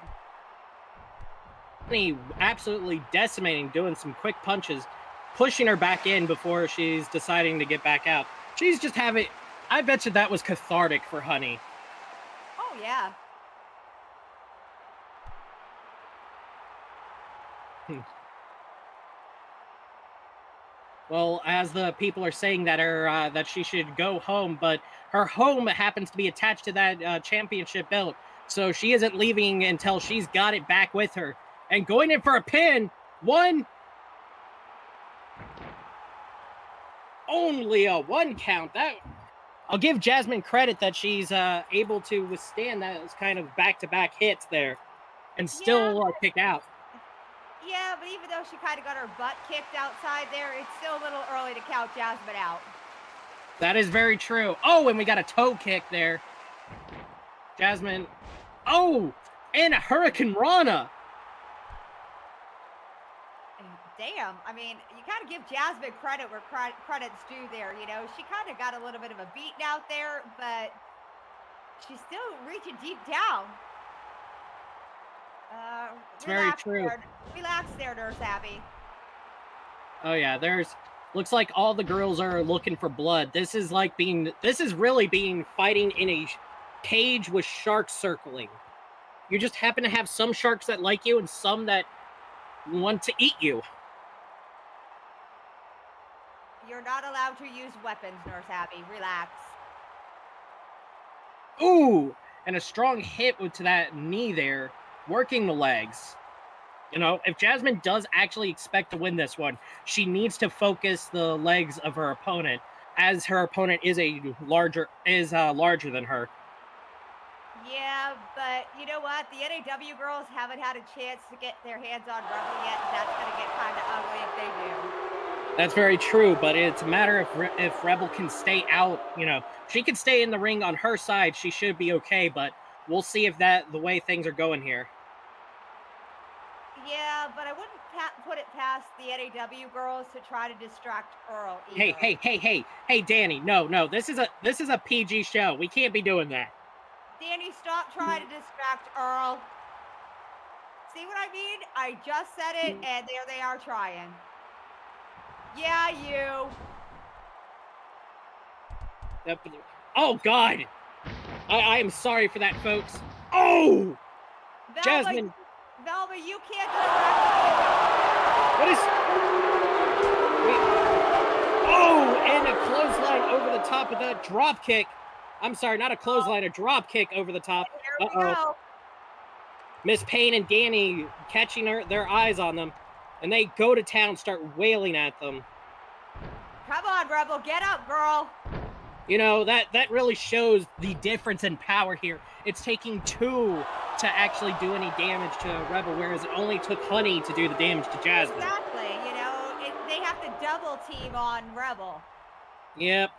Absolutely decimating, doing some quick punches, pushing her back in before she's deciding to get back out. She's just having. I bet you that was cathartic for Honey. Oh, yeah. well, as the people are saying that her uh, that she should go home, but her home happens to be attached to that uh, championship belt, so she isn't leaving until she's got it back with her. And going in for a pin, one, only a one count. That I'll give Jasmine credit that she's uh, able to withstand those kind of back-to-back hits there, and still Yeah. uh, kick out. Yeah, but even though she kind of got her butt kicked outside there, it's still a little early to count Jasmine out. That is very true. Oh, and we got a toe kick there. Jasmine. Oh, and a Hurricanrana. And Damn, I mean, you kind of give Jasmine credit where cre- credit's due there. You know, she kind of got a little bit of a beating out there, but she's still reaching deep down. Uh, It's very true. There, relax there, Nurse Abby. Oh yeah, there's looks like all the girls are looking for blood. This is like being this is really being fighting in a cage with sharks circling. You just happen to have some sharks that like you and some that want to eat you. You're not allowed to use weapons, Nurse Abby. Relax. Ooh, and a strong hit with to that knee there, working the legs. You know, if Jasmine does actually expect to win this one, she needs to focus the legs of her opponent, as her opponent is a larger is uh, larger than her. Yeah, but you know what? The NAW girls haven't had a chance to get their hands on Rebel yet, and that's going to get kind of ugly if they do. That's very true, but it's a matter if Re- if Rebel can stay out. You know, she can stay in the ring on her side. She should be okay, but we'll see if that the way things are going here. Yeah, but I wouldn't pa- put it past the NAW girls to try to distract Earl. Hey, hey, hey, hey, hey, Danny! No, no, this is a this is a PG show. We can't be doing that. Danny, stop trying to distract Earl. See what I mean? I just said it, mm. and there they are trying. Yeah, you. Oh God, I, I am sorry for that, folks. Oh, Velma, Jasmine, Velma, you can't what is? Wait. Oh, and a clothesline over the top of that drop kick. I'm sorry, not a clothesline, a drop kick over the top. Uh-oh. Miss Payne and Danny catching her, their eyes on them, and they go to town, start wailing at them. Come on, Rebel, get up, girl. You know that that really shows the difference in power here. It's taking two to actually do any damage to Rebel, whereas it only took Honey to do the damage to Jasmine. Exactly. You know, it, they have to double team on Rebel. Yep.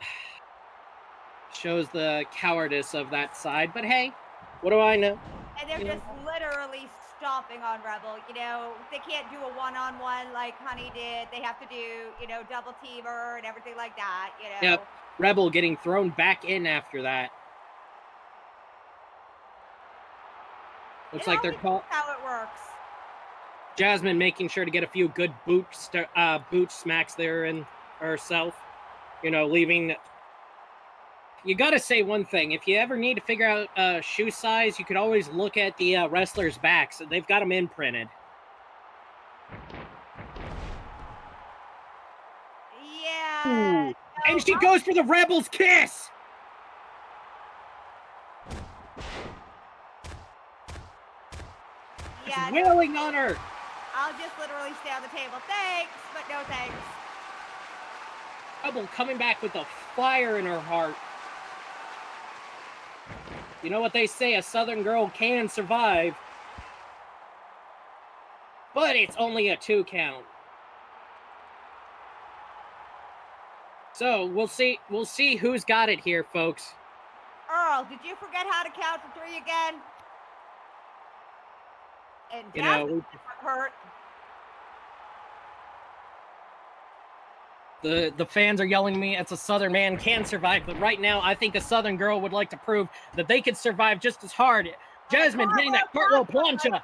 Shows the cowardice of that side, but hey, what do I know? And they're Yeah. just literally stomping on Rebel. You know, they can't do a one on one like Honey did. They have to do, you know, double teamer and everything like that. You know. Yep. Rebel getting thrown back in after that. Looks It like they're always call- how it works. Jasmine making sure to get a few good boot st- uh, boot smacks there in herself. You know, leaving. You got to say one thing: if you ever need to figure out uh, shoe size, you could always look at the uh, wrestlers' backs. They've got them imprinted. Yeah. Ooh. And she goes for the Rebels kiss. Yeah, It's wailing on her. I'll just literally stay on the table. Thanks, but no thanks. Rebel coming back with a fire in her heart. You know what they say: a Southern girl can survive, but it's only a two count. So we'll see. We'll see who's got it here, folks. Earl, did you forget how to count to three again? And You know, hurt. The the fans are yelling at me. It's a Southern man can survive, but right now I think a Southern girl would like to prove that they could survive just as hard. Jasmine hitting that cartwheel plancha.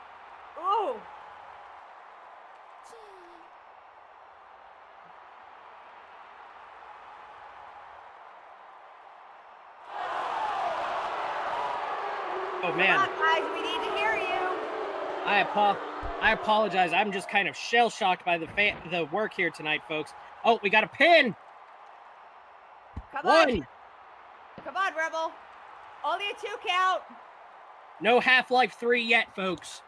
Oh Come man. on, guys, we need to hear you. I apo- I apologize. I'm just kind of shell shocked by the fa- the work here tonight, folks. Oh, we got a pin. Come One. on. Come on, Rebel. Only a two count. No Half Life 3 yet, folks.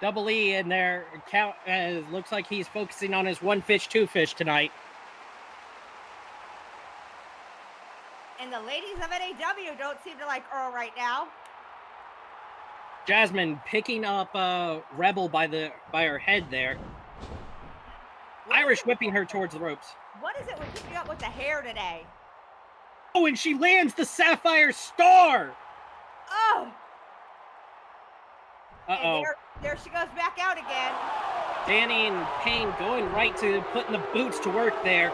Double E in there. Count. Uh, looks like he's focusing on his one fish, two fish tonight. And the ladies of NAW don't seem to like Earl right now. Jasmine picking up uh, Rebel by the by her head there. Irish whipping her towards the ropes. What is it with keeping up with the hair today? Oh, and she lands the Sapphire Star. Oh, Uh oh. there, there she goes back out again. Danny and Payne going right to putting the boots to work there.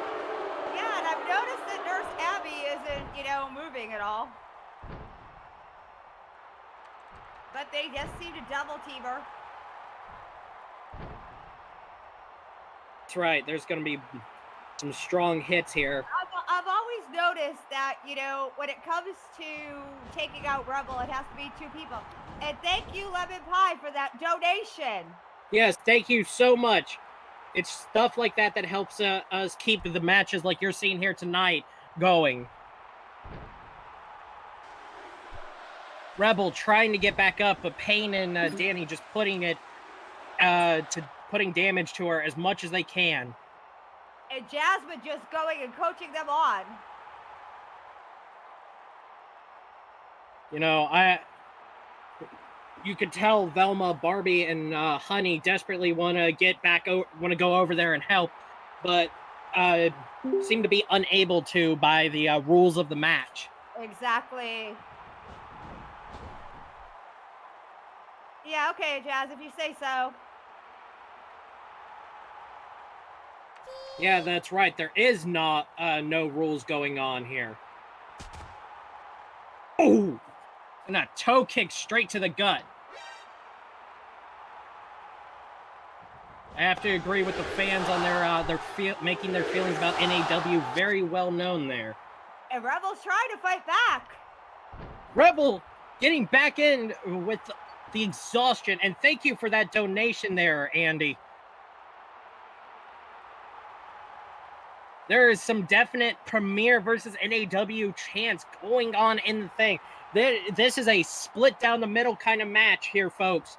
Yeah, and I've noticed that Nurse Abby isn't, you know, moving at all. But they just seem to double team her. That's right. There's going to be some strong hits here. I've, I've always noticed that, you know, when it comes to taking out Rebel, it has to be two people. And thank you, Lemon Pie, for that donation. Yes, thank you so much. It's stuff like that that helps uh, us keep the matches like you're seeing here tonight going. Rebel trying to get back up, but Payne and uh, Danny just putting it uh, to putting damage to her as much as they can. And Jasmine just going and coaching them on. You know, I you could tell Velma, Barbie, and uh, Honey desperately want to get back, o- want to go over there and help, but uh, seem to be unable to by the uh, rules of the match. Exactly. Yeah, okay, Jazz, if you say so. Yeah, that's right. There is not uh, no rules going on here. Oh, and a toe kick straight to the gut. I have to agree with the fans on their uh, their feel, making their feelings about NAW very well known there. And Rebel's trying to fight back. Rebel getting back in with the exhaustion, and thank you for that donation there, Andy. There is some definite Premier versus NAW chance going on in the thing. This is a split down the middle kind of match here, folks.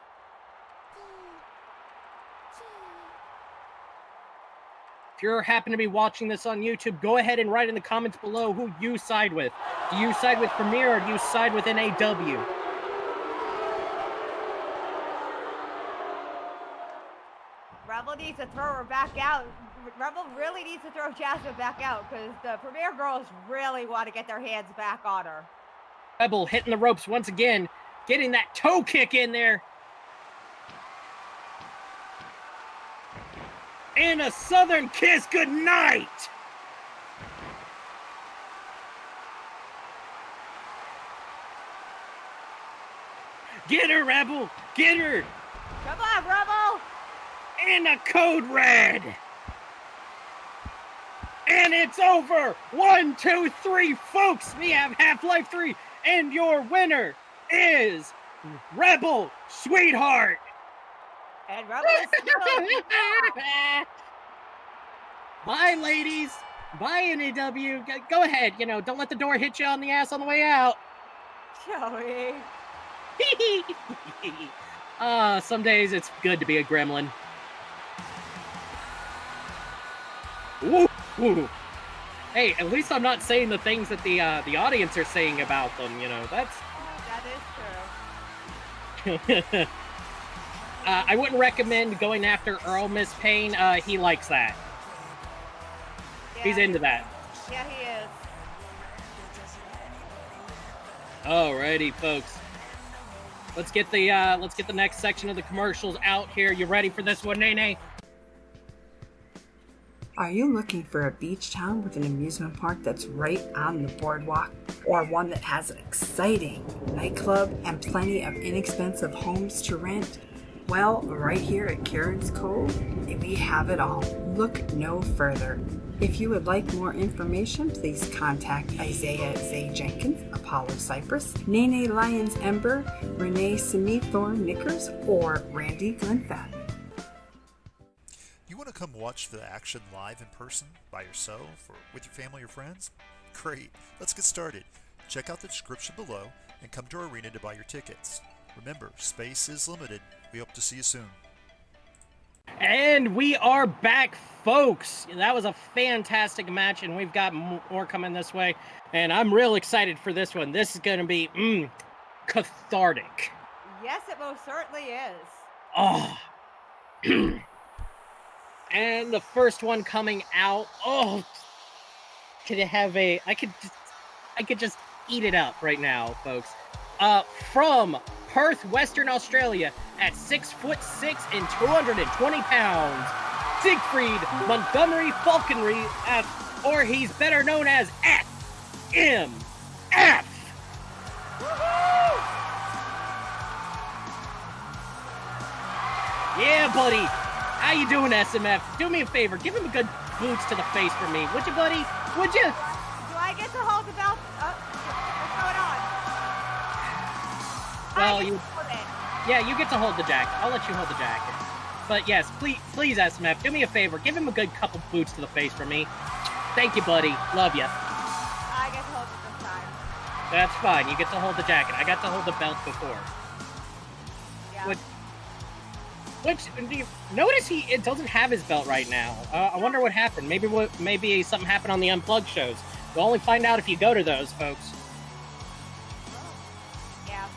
If you happen to be watching this on YouTube, go ahead and write in the comments below who you side with. Do you side with Premier or do you side with NAW? Rebel needs to throw her back out. Rebel really needs to throw Jasmine back out because the Premier girls really want to get their hands back on her. Rebel hitting the ropes once again, getting that toe kick in there. And a Southern kiss good night. Get her, Rebel! Get her! Come on, Rebel! And a code red! And it's over! One, two, three, folks! We have Half Life 3, and your winner is Rebel Sweetheart! And Rebel still <laughs> Bye, ladies! Bye, NAW! Go- Go ahead, you know, don't let the door hit you on the ass on the way out! Joey. Ah, <laughs> some days it's good to be a gremlin. Woo, woo. Hey, at least I'm not saying the things that the uh, the audience are saying about them. You know, that's. That is true. <laughs> uh, I wouldn't recommend going after Earl Miss Payne. Uh, he likes that. He's into that. Yeah, he is. Alrighty, folks. Let's get the uh, let's get the next section of the commercials out here. You ready for this one, Nene? Are you looking for a beach town with an amusement park that's right on the boardwalk? Or one that has an exciting nightclub and plenty of inexpensive homes to rent? Well, right here at Karen's Cove, we have it all. Look no further. If you would like more information, please contact Isaiah Zay Jenkins, Apollo Cypress, Nene Lyons Ember, Renee Smithorn Knickers, or Randy Glenfat. You want to come watch the action live in person by yourself or with your family or friends? Great, let's get started. Check out the description below and come to our arena to buy your tickets. Remember, space is limited. We hope to see you soon. And we are back, folks. That was a fantastic match, and we've got more coming this way. And I'm real excited for this one. This is going to be mm, cathartic. Yes, it most certainly is. Oh. <clears throat> and the first one coming out. Oh, could it have a? I could, just, I could just eat it up right now, folks. Uh, from Perth, Western Australia, at six foot six and 220 pounds, Siegfried Montgomery Falconry, uh, or he's better known as SMF. Yeah, buddy. How you doing, SMF? Do me a favor. Give him a good boots to the face for me. Would you, buddy? Would you? Do I get to hold the belt? Uh, what's going on? Well, you. Yeah, you get to hold the jacket. I'll let you hold the jacket. But yes, please, please, SMF, do me a favor. Give him a good couple boots to the face for me. Thank you, buddy. Love you. I get to hold it this time. That's fine. You get to hold the jacket. I got to hold the belt before. Yeah. Which, which notice he it doesn't have his belt right now. Uh, I wonder what happened. Maybe what maybe something happened on the unplugged shows. We'll only find out if you go to those, folks. Yeah.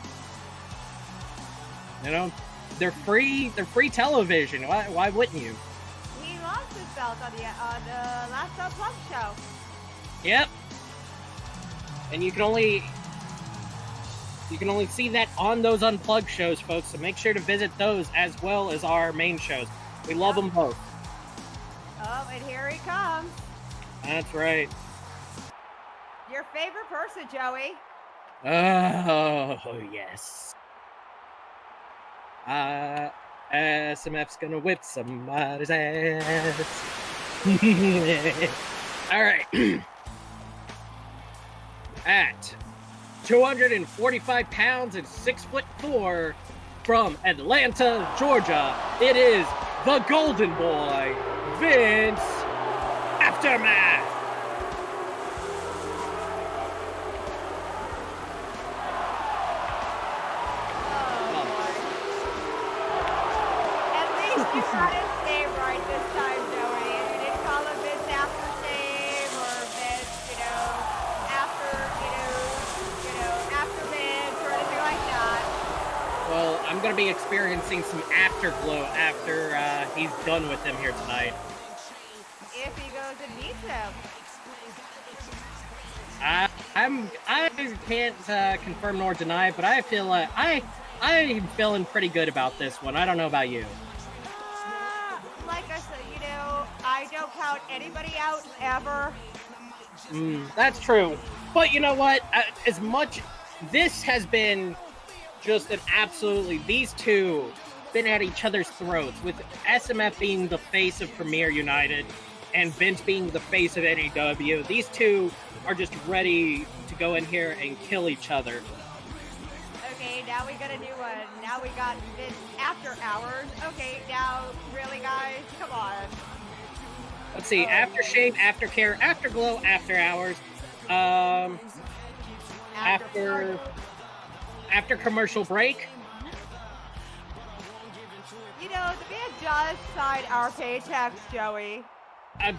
You know, they're free. They're free television. Why? Why wouldn't you? He lost his belt on the on the last unplugged show. Yep. And you can only you can only see that on those unplugged shows, folks. So make sure to visit those as well as our main shows. We love them both. Oh, and here he comes. That's right. Your favorite person, Joey. Oh yes. Uh, SMF's gonna whip somebody's ass. <laughs> All right. <clears throat> At 245 pounds and six foot four from Atlanta, Georgia, it is the Golden Boy, Vince Aftermath. Be experiencing some afterglow after uh, he's done with him here tonight. If he goes and meets him. I, I'm I can't uh, confirm nor deny, but I feel uh, I I'm feeling pretty good about this one. I don't know about you. Uh, like I said, you know, I don't count anybody out ever. Mm, that's true, but you know what? Uh, as much this has been just an absolutely these two been at each other's throats with SMF being the face of Premier United and Vince being the face of NEW. These two are just ready to go in here and kill each other. Okay, now we got a new one. Now we got Vince After Hours. Okay, now, really, guys? Come on. Let's see, After aftershave, aftercare, afterglow, after glow, after hours. Um, after after commercial break. You know, the band does sign our paychecks, Joey. I'm,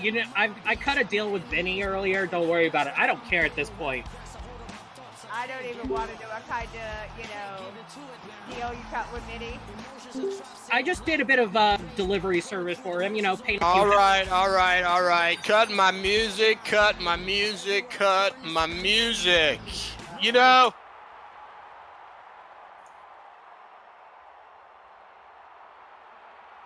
you know, I I cut a deal with Vinny earlier. Don't worry about it. I don't care at this point. I don't even want to know what kind of, you know, deal you cut with Minnie. I just did a bit of uh, delivery service for him. You know, paying. a few All right, all right, all right. Cut my music, cut my music, cut my music. You know,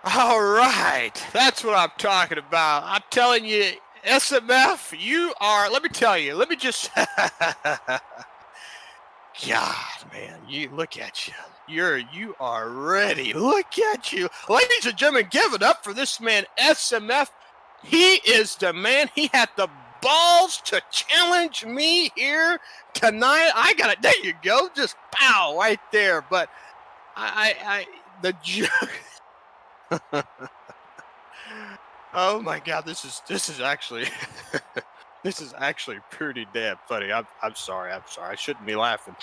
all right. That's what I'm talking about. I'm telling you, SMF, you are, let me tell you, let me just. <laughs> God, man, you look at you. You're you are ready. Look at you. Ladies and gentlemen, give it up for this man, SMF. He is the man. He had the balls to challenge me here tonight. I got it. There you go. Just pow right there. But I I, I the joke. <laughs> <laughs> Oh my god, this is this is actually <laughs> this is actually pretty damn funny. I'm I'm sorry. I'm sorry. I shouldn't be laughing.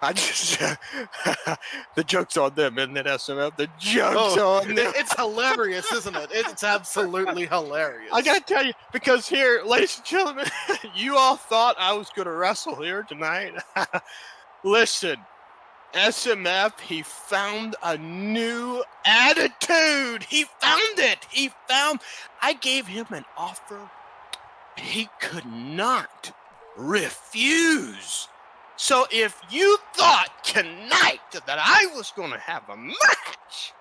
I just <laughs> the joke's on them, isn't it, SMF? The joke's Oh, on them. It's hilarious, isn't it? It's absolutely hilarious. I gotta tell you, because here, ladies and gentlemen, you all thought I was gonna wrestle here tonight. Listen, SMF, he found a new attitude. He found it. He found. I gave him an offer he could not refuse. So if you thought tonight that I was gonna have a match,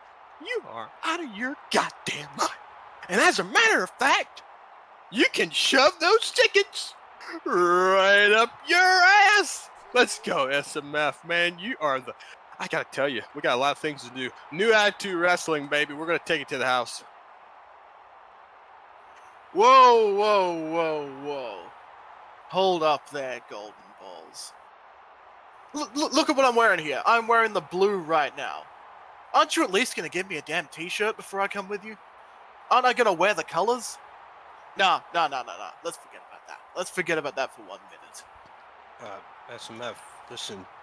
you are out of your goddamn mind. And as a matter of fact, you can shove those tickets right up your ass. Let's go, SMF, man. You are the. I gotta tell you, we got a lot of things to do. New Attitude Wrestling, baby. We're gonna take it to the house. Whoa, whoa, whoa, whoa. Hold up there, Golden Balls. Look, look, look at what I'm wearing here. I'm wearing the blue right now. Aren't you at least going to give me a damn t shirt before I come with you? Aren't I going to wear the colors? No, no, no, no, no. Let's forget about that. Let's forget about that for one minute. Uh, SMF, listen. <laughs>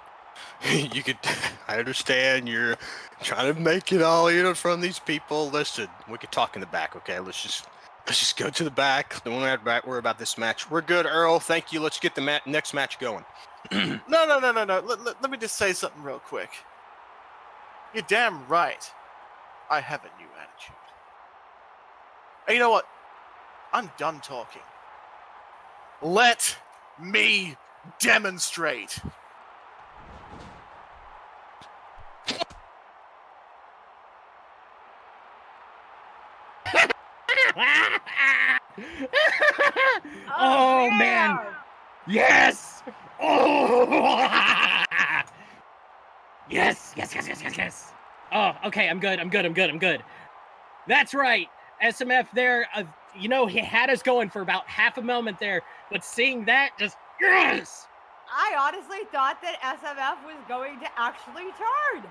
You could. <laughs> I understand you're trying to make it all you know from these people. Listen, we could talk in the back, okay? Let's just let's just go to the back. Don't worry about worry about this match. We're good, Earl. Thank you. Let's get the next match going. <clears throat> No, no, no, no, no. Let, let, let me just say something real quick. You're damn right. I have a new attitude. And you know what? I'm done talking. Let me demonstrate. oh man. Yes! Oh! yes, yes, yes, yes, yes, yes. Oh, okay, I'm good, I'm good, I'm good, I'm good. That's right. SMF there, uh, you know, he had us going for about half a moment there, but seeing that, just yes! I honestly thought that SMF was going to actually turn.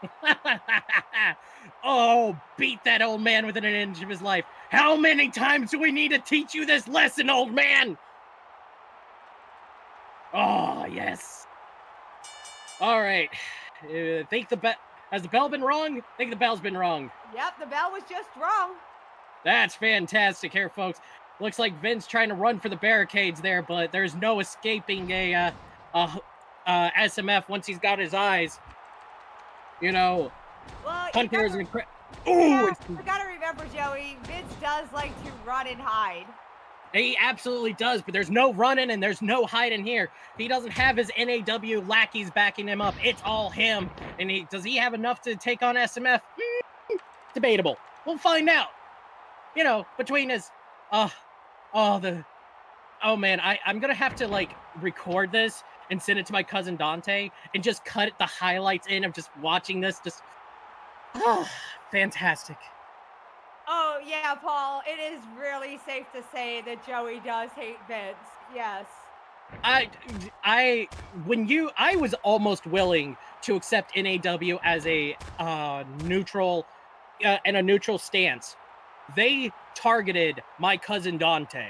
<laughs> oh, beat that old man within an inch of his life. How many times do we need to teach you this lesson, old man? Oh, yes. All right. Uh, think the bell has the bell been wrong? think the bell's been wrong. Yep, the bell was just wrong. That's fantastic here, folks. Looks like Vince trying to run for the barricades there, but there's no escaping a uh, uh, uh, SMF once he's got his eyes. You know, Well, Hunter is incredible. Ooh, we gotta remember, Joey. Vince does like to run and hide. he absolutely does, but there's no running and there's no hiding here. He doesn't have his NAW lackeys backing him up. It's all him. And he does he have enough to take on SMF? Hmm, debatable. We'll find out. You know, between his uh oh the oh man, I, I'm gonna have to like record this and send it to my cousin Dante and just cut the highlights in of just watching this. Just oh, <sighs> fantastic. Oh yeah, Paul. It is really safe to say that Joey does hate Vince. Yes. I, I, when you, I was almost willing to accept NAW as a uh, neutral, uh, and a neutral stance. They targeted my cousin Dante.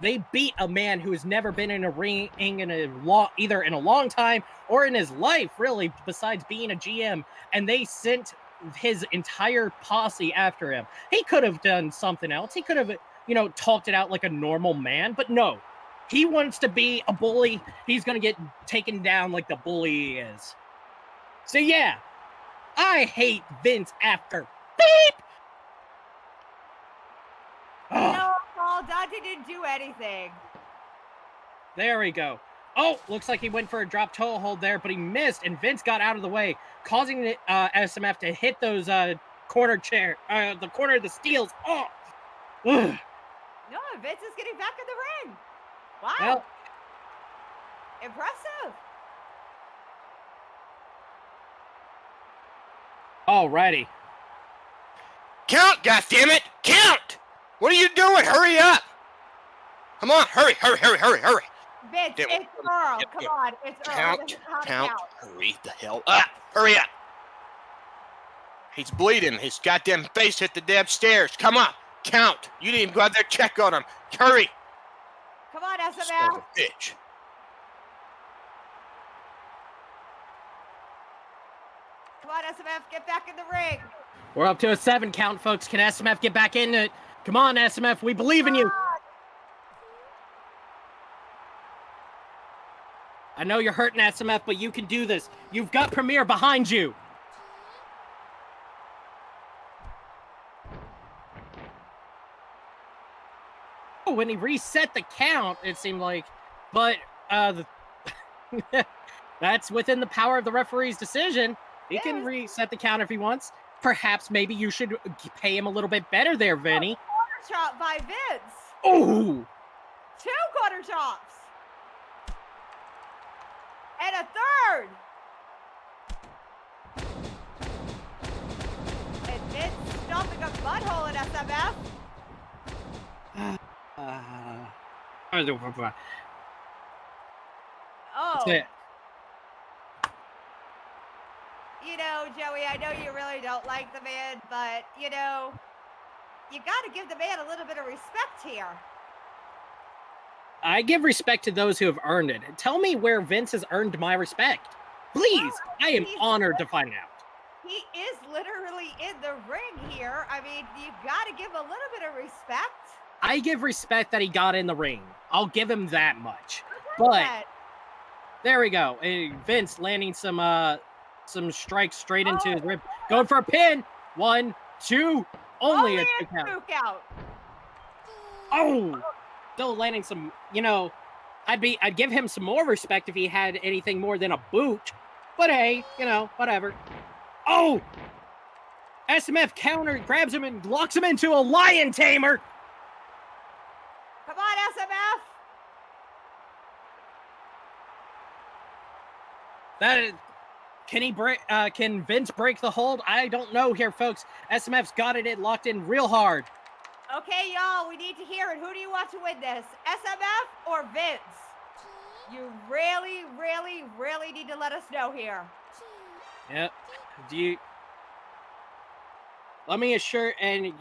They beat a man who has never been in a ring in a long, either in a long time or in his life, really, besides being a GM. And they sent his entire posse after him. He could have done something else. He could have, you know, talked it out like a normal man, but no, he wants to be a bully. He's going to get taken down like the bully he is. So, yeah, I hate Vince after beep. <gasps> No, Paul. Dante didn't do anything. there we go. Oh, looks like he went for a drop toe hold there, but he missed, and Vince got out of the way, causing the uh, SMF to hit those uh, corner chair, uh, the corner of the steels. Oh, Ugh. No, Vince is getting back in the ring. Wow. well, Impressive. alrighty. Count, goddammit! Count! What are you doing? Hurry up! Come on, hurry, hurry, hurry, hurry, hurry! Vince, Damn, it's Earl. yep, Come on, it's Earl. Count, doesn't know how to count, hurry the hell up! Hurry up! He's bleeding. His goddamn face hit the damn stairs. Come on, Count. You didn't even go out there check on him. Hurry. Come on, Son SMF. of bitch. Come on, SMF. Get back in the ring. We're up to a seven count, folks. Can SMF get back in it? Come on, SMF. We believe in you. I know you're hurting SMF, but you can do this. You've got Premier behind you. Oh, when he reset the count, it seemed like, but uh, the <laughs> that's within the power of the referee's decision. He can reset the count if he wants. Perhaps maybe you should pay him a little bit better there, Vinny. Chop by Vince. Oh, Two quarter chops. And a third. And Vince stomping a butthole at SMF. uh, Oh. that's it. You know, Joey, I know you really don't like the man, but you know, you got to give the man a little bit of respect here. I give respect to those who have earned it. Tell me where Vince has earned my respect. Please, I am honored to find out. He is literally in the ring here. I mean, you've got to give a little bit of respect. I give respect that he got in the ring. I'll give him that much. But that. there we go. Vince landing some uh some strikes straight into his Oh. rib. Going for a pin. One, two, only, a two count. Oh, oh. still landing some. You know, I'd be I'd give him some more respect if he had anything more than a boot. But hey, you know, whatever. Oh, SMF counter grabs him and locks him into a lion tamer. Come on, SMF. That is, can he break? Uh, can Vince break the hold? I don't know here, folks. SMF's got it in, locked in real hard. Okay, y'all, we need to hear it. Who do you want to win this? SMF or Vince? You really, really, really need to let us know here. Yep. Do you? Let me assure. And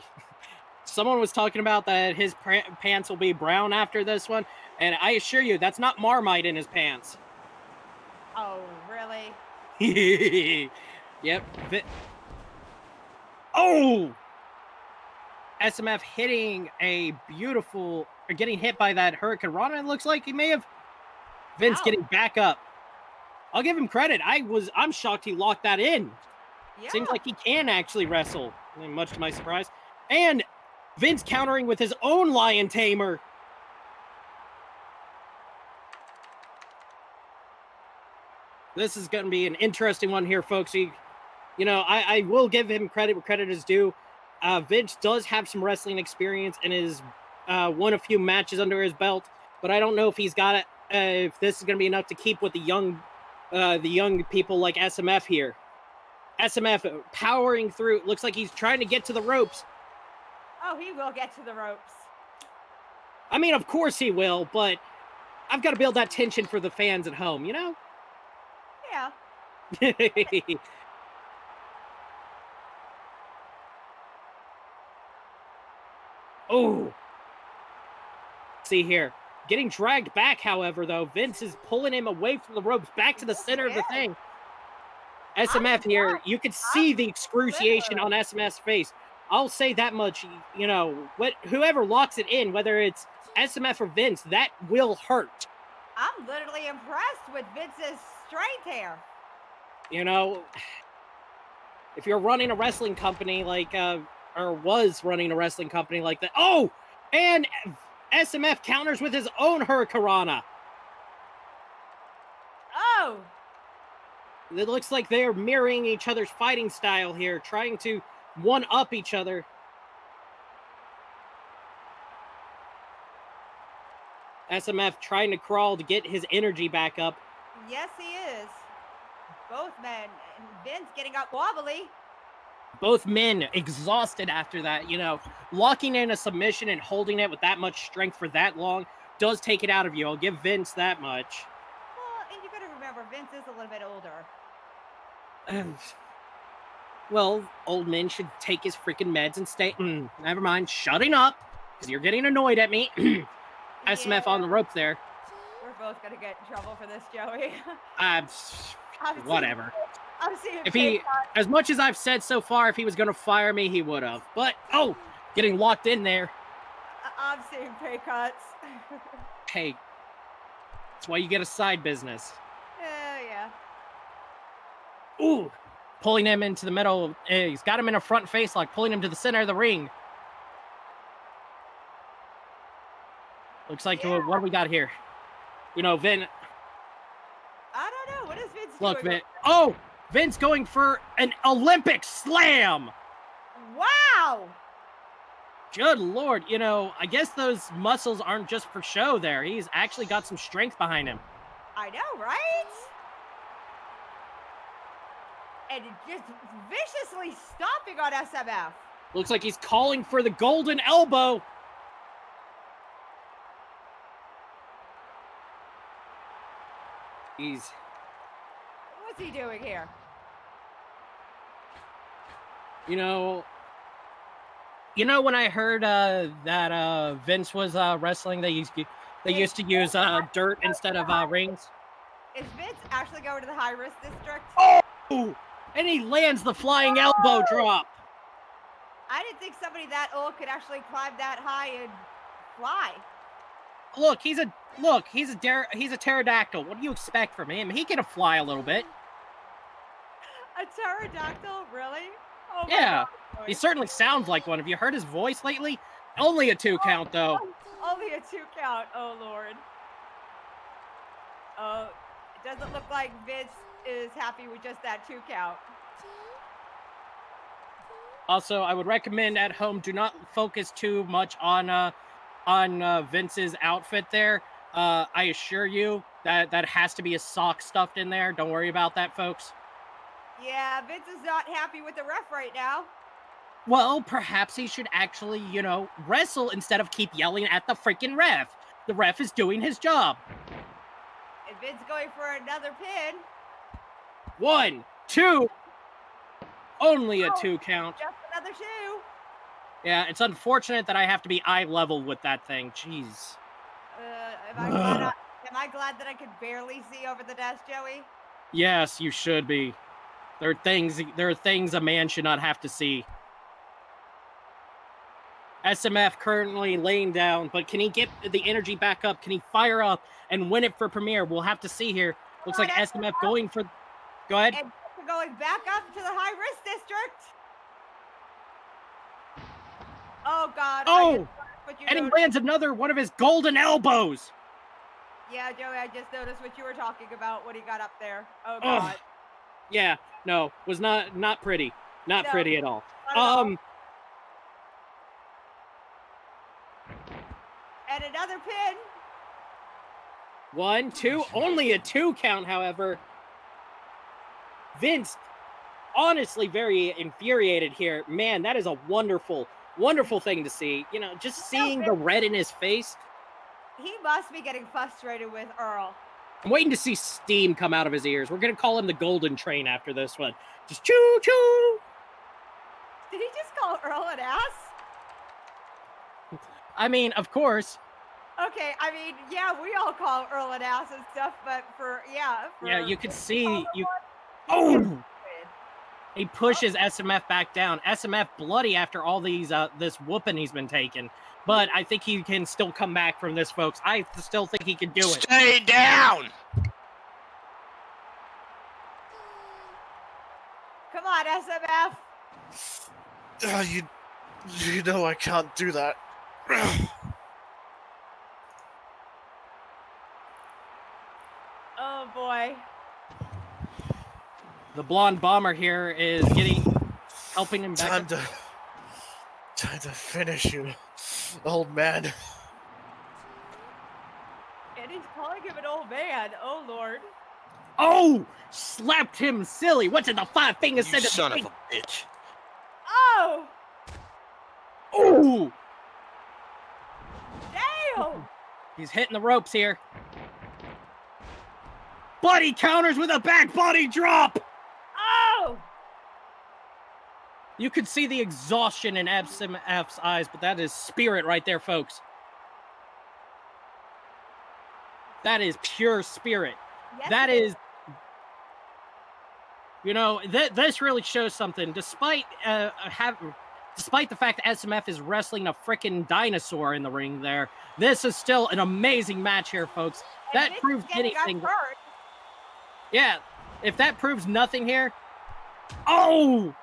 <laughs> someone was talking about that his pra- pants will be brown after this one, and I assure you, that's not Marmite in his pants. Oh, really? <laughs> yep. Oh! SMF hitting a beautiful, or getting hit by that Hurricanrana. It looks like he may have. Vince getting back up. I'll give him credit. I was, I'm shocked he locked that in. Yeah. Seems like he can actually wrestle, much to my surprise. And Vince countering with his own lion tamer. This is going to be an interesting one here, folks. You, you know, I, I will give him credit where credit is due. Uh, Vince does have some wrestling experience and has uh, won a few matches under his belt, but I don't know if he's got it. Uh, if this is going to be enough to keep with the young, uh, the young people like SMF here. SMF powering through. Looks like he's trying to get to the ropes. oh, he will get to the ropes. I mean, of course he will, but I've got to build that tension for the fans at home, you know? Yeah. <laughs> oh. See here. Getting dragged back, however, though, Vince is pulling him away from the ropes back to the center of the thing. SMF here, you could see the excruciation on SMF's face. I'll say that much, you know, what whoever locks it in, whether it's SMF or Vince, that will hurt. I'm literally impressed with Vince's strength here. you know if you're running a wrestling company like uh or was running a wrestling company like that oh and smf counters with his own hurricanrana. Oh, it looks like they're mirroring each other's fighting style here trying to one up each other. Smf trying to crawl to get his energy back up yes, he is. Both men. And Vince getting up wobbly. both men exhausted after that. You know, locking in a submission and holding it with that much strength for that long does take it out of you. I'll give Vince that much. Well, and you got to remember, Vince is a little bit older. <sighs> well, old men should take his freaking meds and stay. Mm, never mind, shutting up, because you're getting annoyed at me. <clears throat> SMF on the rope there. Both gonna get in trouble for this, Joey. Uh, <laughs> I'm whatever. I'm seeing If he, as much as I've said so far, if he was gonna fire me, he would have. But oh, getting locked in there. I'm seeing pay cuts. <laughs> Hey, that's why you get a side business. yeah, yeah. Ooh, pulling him into the middle. eh, He's got him in a front face, like pulling him to the center of the ring. Looks like uh, what do we got here? You know, Vin. I don't know. What is Vince Look, doing? Vin. Oh, Vin's going for an Olympic slam. Wow! Good lord, you know, I guess those muscles aren't just for show there. He's actually got some strength behind him. I know, right? And just viciously stomping on SMF. Looks like he's calling for the golden elbow. He's What's he doing here? you know you know when i heard uh that uh vince was uh wrestling they used they used to use uh dirt instead of uh rings Is Vince actually going to the high risk district? Oh, and he lands the flying elbow drop I didn't think somebody that old could actually climb that high and fly. Look he's a look he's a he's a pterodactyl. What do you expect from him? He can fly a little bit. A pterodactyl, really? Oh yeah. God, he certainly sounds like one. Have you heard his voice lately? Only a two count though. <laughs> Only a two count. Oh lord. Oh, it doesn't look like Vince is happy with just that two count. Also, I would recommend at home do not focus too much on uh on uh, Vince's outfit there. Uh, I assure you that that has to be a sock stuffed in there. Don't worry about that, folks. Yeah, Vince is not happy with the ref right now. Well, perhaps he should actually, you know, wrestle instead of keep yelling at the freaking ref. The ref is doing his job. And Vince going for another pin. One, two, only a Oh. two count. Just another two. Yeah, it's unfortunate that I have to be eye level with that thing. Jeez. Uh, am I <sighs> glad? I, am I glad that I could barely see over the desk, Joey? Yes, you should be. There are things there are things a man should not have to see. SMF currently laying down, but can he get the energy back up? Can he fire up and win it for Premier? We'll have to see here. Looks like SMF going for Go ahead. And going back up to the high risk district. Oh God! Oh, and he lands another one of his golden elbows. Yeah, Joey, I just noticed what you were talking about when he got up there. Oh. God! Yeah, no, was not not pretty. Not No, pretty at all. Not at all. Um and another pin. One, two, only a two count, however. Vince, honestly, very infuriated here. Man, that is a wonderful, wonderful thing to see. You know, just seeing the red in his face. He must be getting frustrated with Earl. I'm waiting to see steam come out of his ears. We're going to call him the Golden Train after this one. Just choo choo. Did he just call Earl an ass? I mean, of course. Okay, I mean, yeah, we all call Earl an ass and stuff, but for yeah, for, Yeah, you could see you. one, Oh! He pushes SMF back down. SMF bloody after all these uh this whooping he's been taking. But I think he can still come back from this, folks. I still think he can do it. Stay down. Come on, SMF. Uh, you, you know I can't do that. <clears throat> Oh boy. The blonde bomber here is getting helping him back. Time to, time to finish you, old man. And he's calling him an old man. Oh lord. Oh, slapped him silly. What did the five fingers You say to son of a bitch. Oh, Oh, damn. he's hitting the ropes here. Buddy counters with a back body drop. Oh, You could see the exhaustion in SMF's eyes, but that is spirit right there, folks. That is pure spirit. Yes, that it is you know th- this really shows something. Despite uh have despite the fact that smf is wrestling a freaking dinosaur in the ring there this is still an amazing match here folks. And that is proves anything. yeah if that proves nothing here oh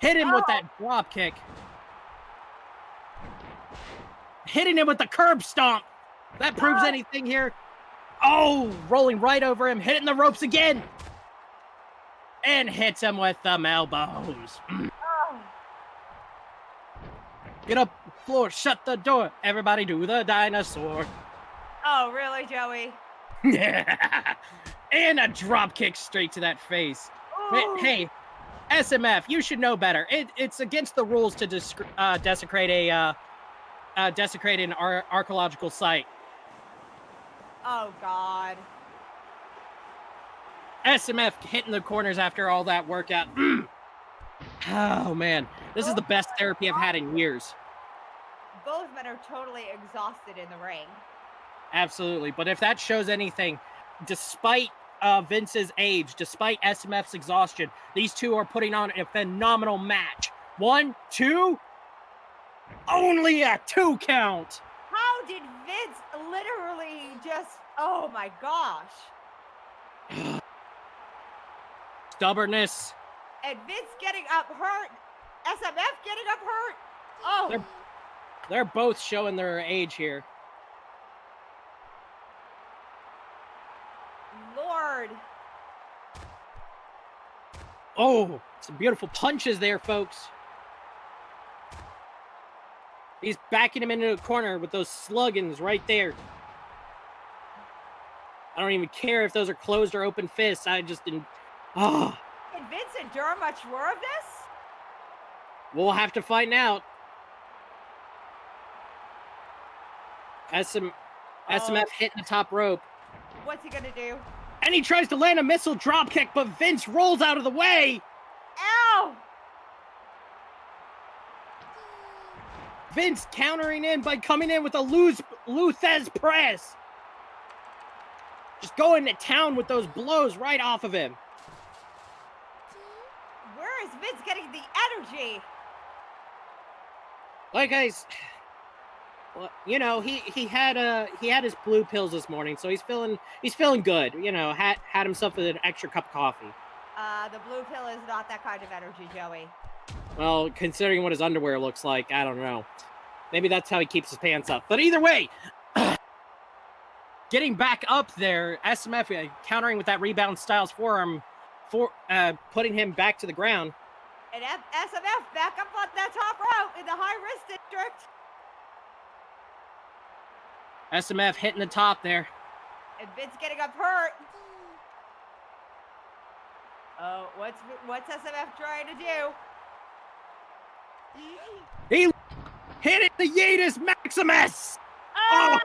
hit him with Oh. that drop kick hitting him with the curb stomp that proves Oh. anything here oh rolling right over him hitting the ropes again and hits him with the elbows Oh, get up floor shut the door everybody do the dinosaur oh, really, Joey? Yeah. <laughs> and a drop kick straight to that face Ooh. Hey, SMF, you should know better. It, it's against the rules to disc- uh, desecrate a uh, uh, desecrate an ar- archaeological site. Oh God. SMF hitting the corners after all that workout. Mm. <clears throat> Oh man, this is the best therapy I've had in years. Both men are totally exhausted in the ring. Absolutely. But if that shows anything, despite uh, Vince's age, despite SMF's exhaustion, these two are putting on a phenomenal match. One, two, only a two count. How did Vince literally just? Oh my gosh. <sighs> Stubbornness. And Vince getting up hurt. SMF getting up hurt. Oh, They're- They're both showing their age here. Lord. Oh, some beautiful punches there, folks. He's backing him into a corner with those sluggins right there. I don't even care if those are closed or open fists. I just didn't. Oh, Can Vince endure much more of this? we'll have to find out. SM, SMF oh. hitting the top rope. What's he gonna do? And he tries to land a missile drop kick, but Vince rolls out of the way. Ow! Vince countering in by coming in with a Luz, Lou Thesz press. Just going to town with those blows right off of him. Where is Vince getting the energy? Like I, well, you know, he he had uh he had his blue pills this morning, so he's feeling he's feeling good. You know, had had himself an extra cup of coffee. Uh, the blue pill is not that kind of energy, Joey. Well, considering what his underwear looks like, I don't know. Maybe that's how he keeps his pants up. But either way, <clears throat> getting back up there, SMF uh, countering with that rebound Styles forearm, for uh, putting him back to the ground. And F- SMF back up on that top rope in the high wrist district. SMF hitting the top there. And Vince getting up hurt. Oh, what's what's SMF trying to do? He hit it the Yeetus Maximus. Oh!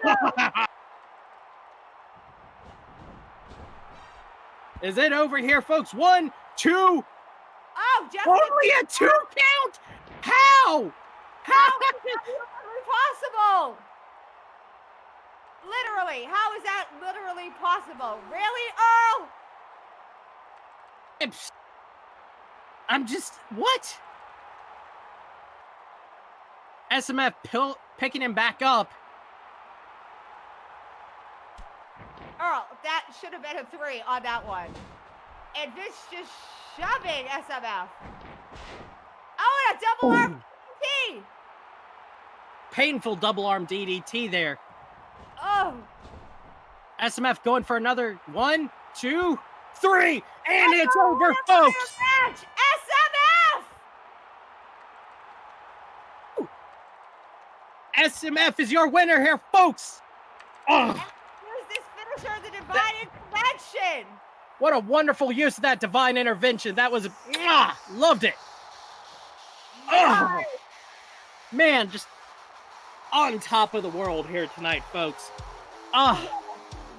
Is it over here, folks? One, two, Oh, Jeff only a two count. How? How is that possible? Literally, how is that literally possible? Really, Earl? I'm just what? SMF pill, picking him back up. Earl, that should have been a three on that one. And Vince just shoving SMF. Oh, and a double arm T. Painful double arm DDT there. Oh, SMF going for another one, two, three, and it's over, winner for your folks. Match. SMF. SMF is your winner here, folks. Oh, Use this finisher, the divine intervention. what a wonderful use of that divine intervention. That was, mwah, loved it. Oh, man, just on top of the world here tonight, folks. Ah,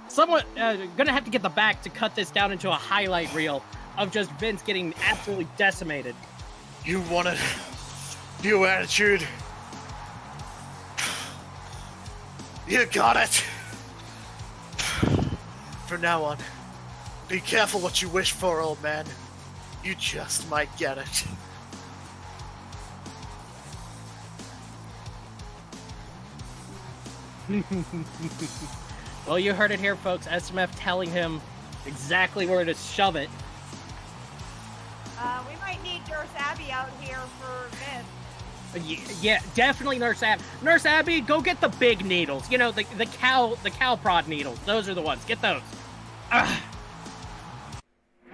someone uh, gonna have to get the back to cut this down into a highlight reel. of just Vince getting absolutely decimated. You wanted new attitude. You got it. From now on, be careful what you wish for, old man. You just might get it. <laughs> well, you heard it here, folks. SMF telling him exactly where to shove it. Uh, we might need Nurse Abby out here for Vince. Uh, yeah, definitely Nurse Abby. Nurse Abby, go get the big needles. You know, the the cow the cow prod needles. Those are the ones. Get those. Ugh.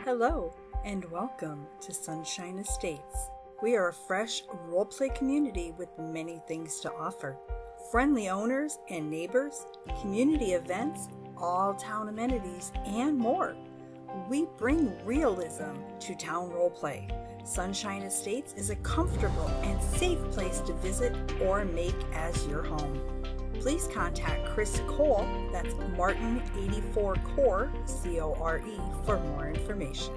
Hello, and welcome to Sunshine Estates. We are a fresh roleplay community with many things to offer friendly owners and neighbors, community events, all town amenities, and more. We bring realism to town roleplay. Sunshine Estates is a comfortable and safe place to visit or make as your home. Please contact Chris Cole, that's Martin84 Core, C O R E, for more information.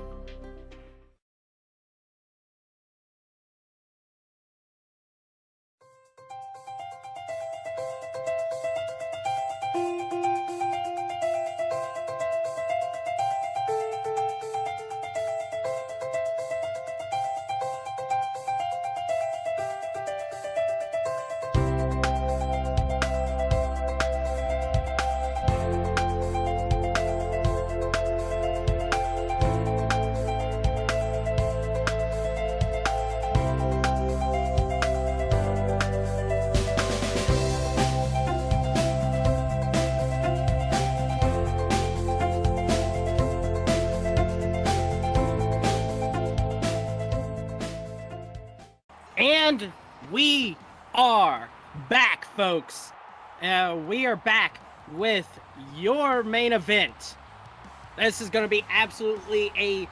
We are back with your main event. This is going to be absolutely a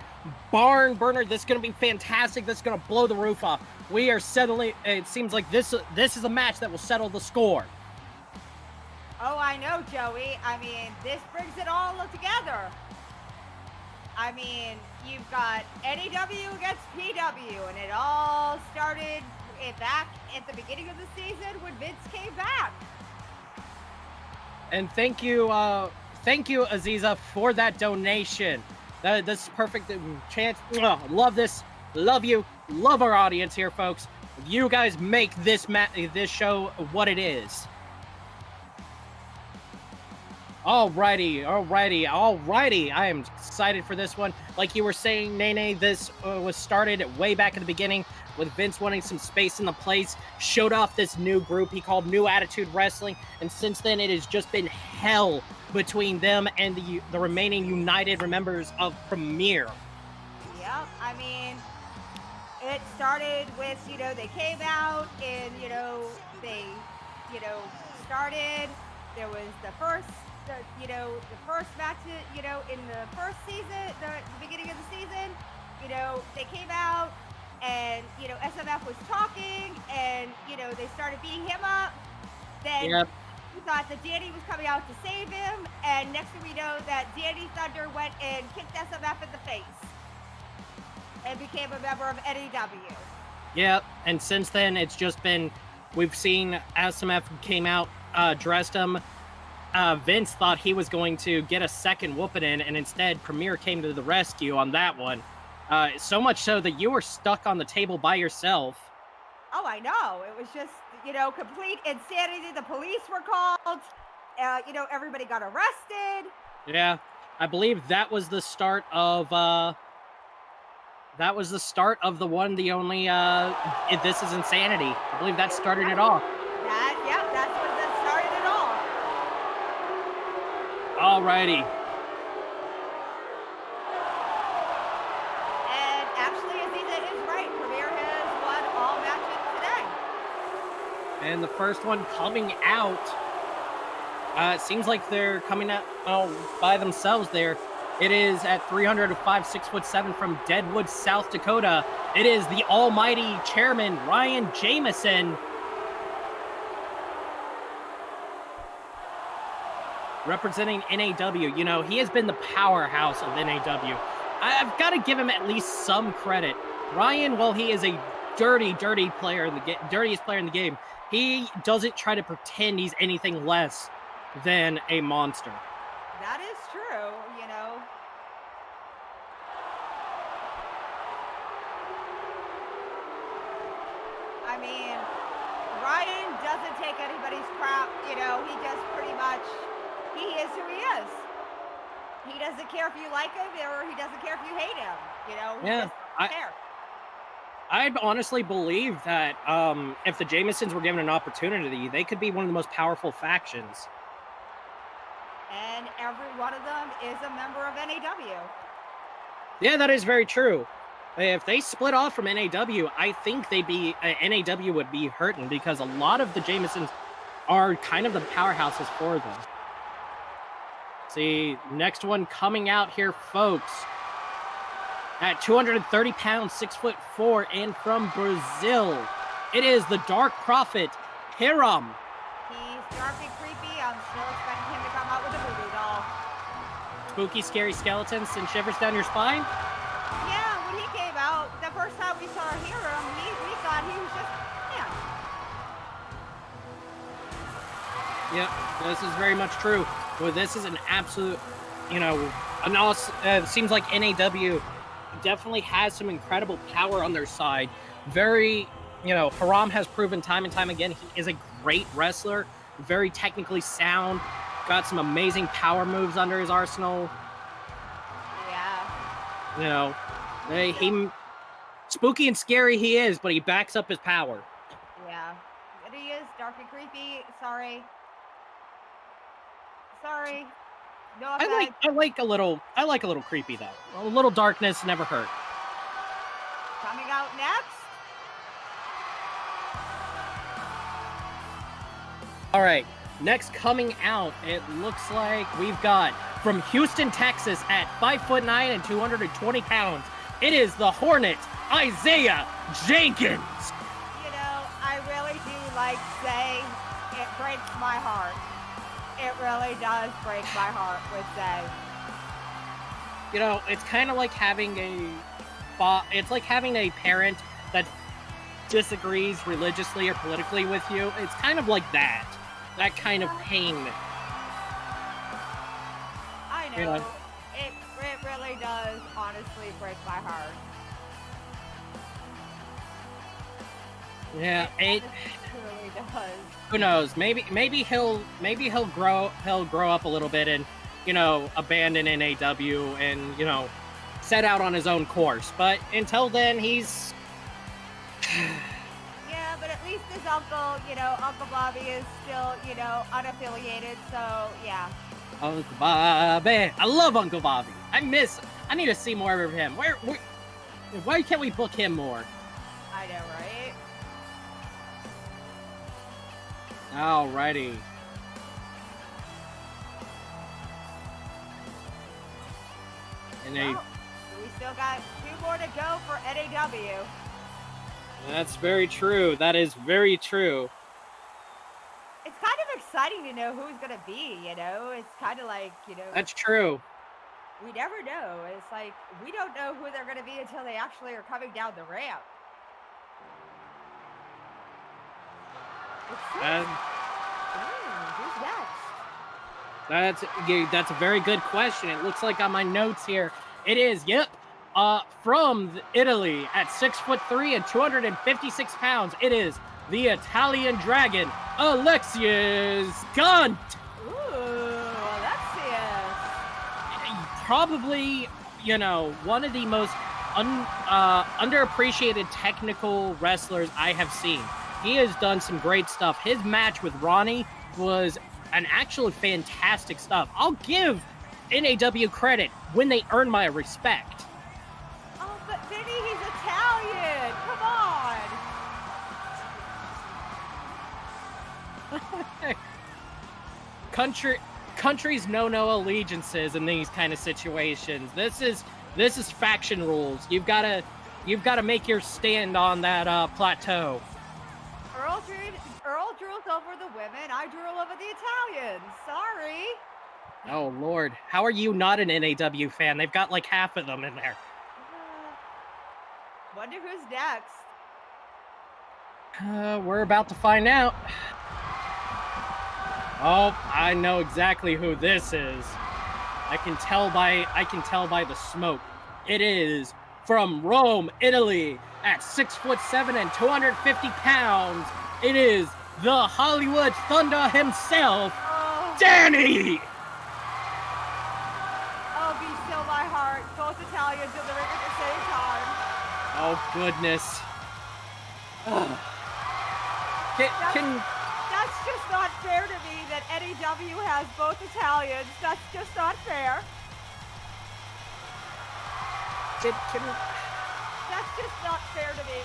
barn burner. This is going to be fantastic. This is going to blow the roof off. We are settling. It seems like this this is a match that will settle the score. Oh, I know, Joey. I mean, this brings it all together. I mean, you've got NAW against PW, and it all started back at the beginning of the season when Vince came back. And thank you, uh, thank you, Aziza, for that donation. That, this is perfect chance. Love this. Love you. Love our audience here, folks. You guys make this ma- this show what it is. Alrighty, alrighty, alrighty. I am excited for this one. Like you were saying, Nene, this uh, was started way back in the beginning with Vince wanting some space in the place. Showed off this new group he called New Attitude Wrestling, and since then it has just been hell between them and the the remaining united members of Premier. Yep, I mean, it started with you know they came out and you know they you know started. There was the first the you know the first match you know in the first season the, the beginning of the season you know they came out and you know SMF was talking and you know they started beating him up then yep. we thought that Danny was coming out to save him and next thing we know that Danny Thunder went and kicked SMF in the face and became a member of NAW. Yep, and since then it's just been we've seen SMF came out uh, dressed him uh, Vince thought he was going to get a second whooping in, and instead Premier came to the rescue on that one. Uh, so much so that you were stuck on the table by yourself. Oh, I know. It was just, you know, complete insanity. The police were called. Uh, you know, everybody got arrested. Yeah, I believe that was the start of. Uh, that was the start of the one, the only. Uh, this is insanity. I believe that started it off. That, yeah, that's Alrighty. And actually, Aziza is right. Premier has won all matches today. And the first one coming out. Uh, it seems like they're coming out oh, by themselves there. It is at 305, 6 foot 7 from Deadwood, South Dakota. It is the almighty chairman, Ryan Jameson. Representing NAW. You know, he has been the powerhouse of NAW. I've got to give him at least some credit. Ryan, while he is a dirty, dirty player in the game, dirtiest player in the game, he doesn't try to pretend he's anything less than a monster. That is true, you know. I mean, Ryan doesn't take anybody's crap, you know, he just pretty much, he is who he is. He doesn't care if you like him or he doesn't care if you hate him, you know, he Yeah, I, care. I'd honestly believe that um, if the Jamesons were given an opportunity, they could be one of the most powerful factions. And every one of them is a member of NAW. Yeah, that is very true. If they split off from NAW, I think they'd be uh, NAW would be hurting because a lot of the Jamesons are kind of the powerhouses for them. See, next one coming out here, folks. At 230 pounds, six foot four, and from Brazil, it is the Dark Prophet Hiram. He's dark and creepy. I'm still expecting him to come out with a voodoo doll. Spooky, scary skeletons and shivers down your spine. Yeah, when he came out, the first time we saw Hiram, he, we thought he was just, yeah. Yep, this is very much true. Well, this is an absolute, you know, an awesome, uh, it seems like NAW definitely has some incredible power on their side. Very, you know, Hiram has proven time and time again he is a great wrestler, very technically sound, got some amazing power moves under his arsenal. Yeah. You know, they, he, spooky and scary he is, but he backs up his power. Yeah. But he is dark and creepy. Sorry. Sorry. No I offense. like, I like a little, I like a little creepy though. A little darkness never hurt. Coming out next. All right, next coming out, it looks like we've got from Houston, Texas, at five foot nine and 220 pounds. It is the Hornet, Isaiah Jenkins. You know, I really do like Zay it breaks my heart. It really does break my heart with Zay. You know, it's kind of like having a, it's like having a parent that disagrees religiously or politically with you. It's kind of like that, that kind of pain. I know. You know. It, it really does honestly break my heart. Yeah, it. It does. who knows maybe maybe he'll maybe he'll grow he'll grow up a little bit and you know abandon NAW and you know set out on his own course but until then he's <sighs> Yeah, but at least his uncle, you know, Uncle Bobby is still, you know, unaffiliated. So yeah. Uncle Bobby I love Uncle Bobby I miss I need to see more of him where, where why can't we book him more alrighty and they we still got two more to go for NAW. that's very true that is very true It's kind of exciting to know who's gonna be. You know, it's kind of like you know, that's true we never know. It's like we don't know who they're gonna be until they actually are coming down the ramp. It's so- and? That's that's a very good question. It looks like on my notes here, it is. Yep, uh, from Italy at six foot three and two hundred and fifty six pounds. It is the Italian Dragon, Alexius Gunt. Ooh, Alexius. Probably, you know, one of the most un, uh, underappreciated technical wrestlers I have seen. He has done some great stuff. His match with Ronnie was an actually fantastic stuff. I'll give NAW credit when they earn my respect. Oh, but Vinny, he's Italian. Come on. <laughs> Country countries know no allegiances in these kind of situations. This is this is faction rules. You've got to you've got to make your stand on that uh, plateau. Earl drew, Earl drools over the women. I drool over the Italians. Sorry. Oh Lord, how are you not an NAW fan? They've got like half of them in there. Uh, wonder who's next. Uh, we're about to find out. Oh, I know exactly who this is. I can tell by I can tell by the smoke. It is from Rome, Italy, at six foot seven and 250 pounds. It is the Hollywood Thunder himself, Oh, Danny. oh, be still my heart. Both Italians in the ring at the same time. Oh goodness. Ugh. Can, can That's just not fair to me that NEW has both Italians. That's just not fair. can, can, That's just not fair to me.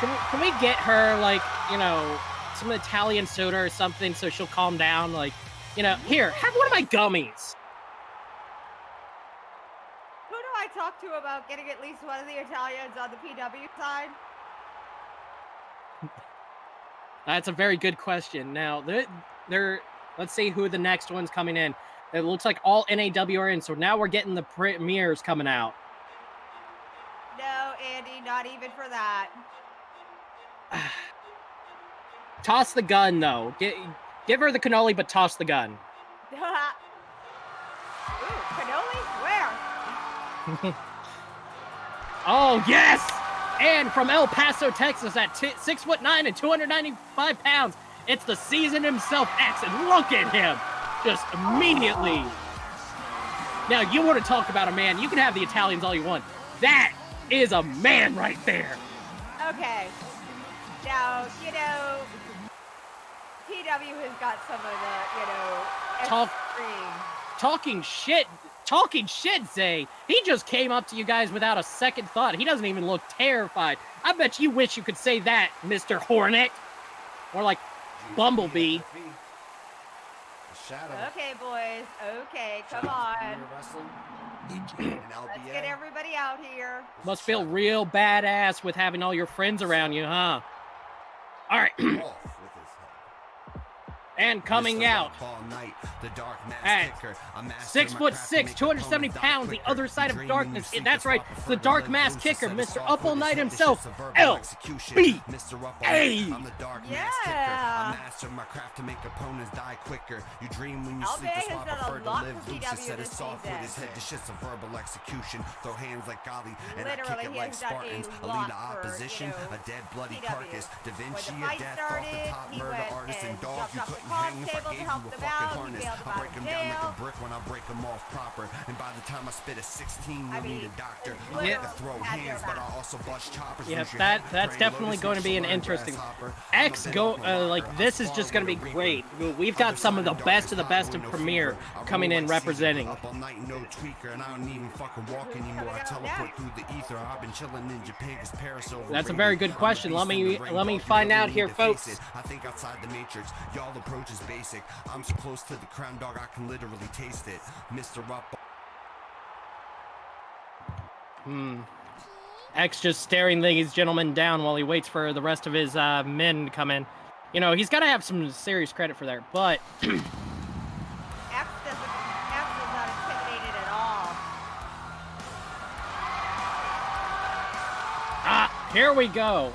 Can, can we get her like you know some Italian soda or something so she'll calm down? Like you know, here have one of my gummies. Who do I talk to about getting at least one of the Italians on the PW side? That's a very good question. Now, they're, they're let's see who the next one's coming in. It looks like all NAW are in, so now we're getting the premieres coming out. No, Andy, not even for that. <sighs> Toss the gun, though. Get, give her the cannoli, but toss the gun. <laughs> Ooh, cannoli? Where? <laughs> Oh yes! And from El Paso, Texas, at t- six foot nine and 295 pounds, it's the season himself, X, and look at him, just immediately. Now you want to talk about a man? You can have the Italians all you want. That is a man right there. Okay. Now, you know, PW has got some of the, you know, Talk- talking shit talking shit zay. He just came up to you guys without a second thought. He doesn't even look terrified. I bet you wish you could say that mr hornet. Or like bumblebee. Okay, boys. Okay, come on. Let's get everybody out here. must feel real badass with having all your friends around you huh all right <clears throat> and coming out at six foot six, 270 pounds, the other side of darkness. That's right, the dark mask kicker, Mr. Up All Night himself, L B A. Yeah. master my craft to make opponents die quicker. You dream when you sleep, that's has why I done a prefer to lot live for loose CW instead of soft with his head. This shit's a verbal execution. Throw hands like golly, and I Literally, kick it like has done a Spartans. A lot lead of for, you opposition, a dead bloody carcass. Da Vinci, the a death off started, the top he murder artist and and dog. You couldn't top I table to help them out. He harness. bailed I them out break them down like a brick when I break them off proper. And by the time I spit a 16, you'll need a doctor. it's I like to throw hands, but I back. also bust choppers. Yeah, that that's definitely going to be an interesting. grasshopper. X I'm a go uh, like this is just going to be great. We've got some of the best of the best of Premiere coming in representing. Up all night, no tweaker, and I don't even fucking walk anymore. I teleport through the ether. I've been chilling in Japan because Paris overrated. That's a very good question. Let me- let me find out here, folks. I think outside the matrix, y'all approach is basic. I'm so close to the crown, dog. I can literally taste it. Mr. Up. Hmm. X just staring these gentlemen down while he waits for the rest of his uh, men to come in. You know, he's got to have some serious credit for that. But <clears throat> <clears throat> X doesn't. X is not intimidated at all. Ah, here we go.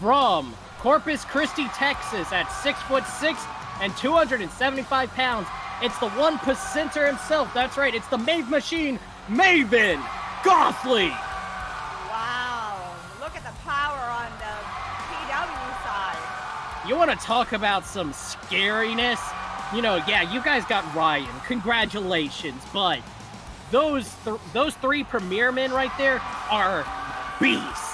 From Corpus Christi, Texas, at six foot six and 275 pounds, it's the one percenter himself. That's right, it's the Mave Machine, Maven Gothley. Wow. Look at the power on the PW side. You want to talk about some scariness? You know, yeah, you guys got Ryan. Congratulations, but those th- those three premier men right there are beasts.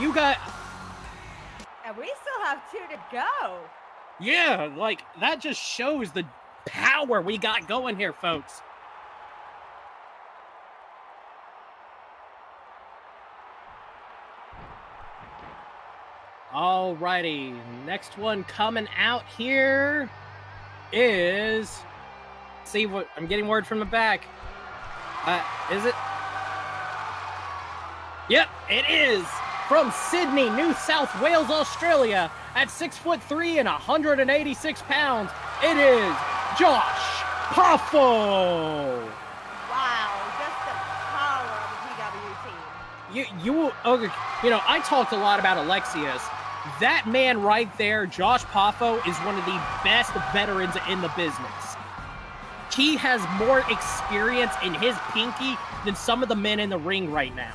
You got And we still have two to go. yeah, like that just shows the power we got going here, folks. Alrighty, next one coming out here is. See what I'm getting word from the back. Uh, is it? Yep, it is from Sydney, New South Wales, Australia, at six foot three and 186 pounds, it is Josh Poffo. Wow, just the power of the PW team. You, you, okay, you know, I talked a lot about Alexius. That man right there, Josh Poffo, is one of the best veterans in the business. He has more experience in his pinky than some of the men in the ring right now.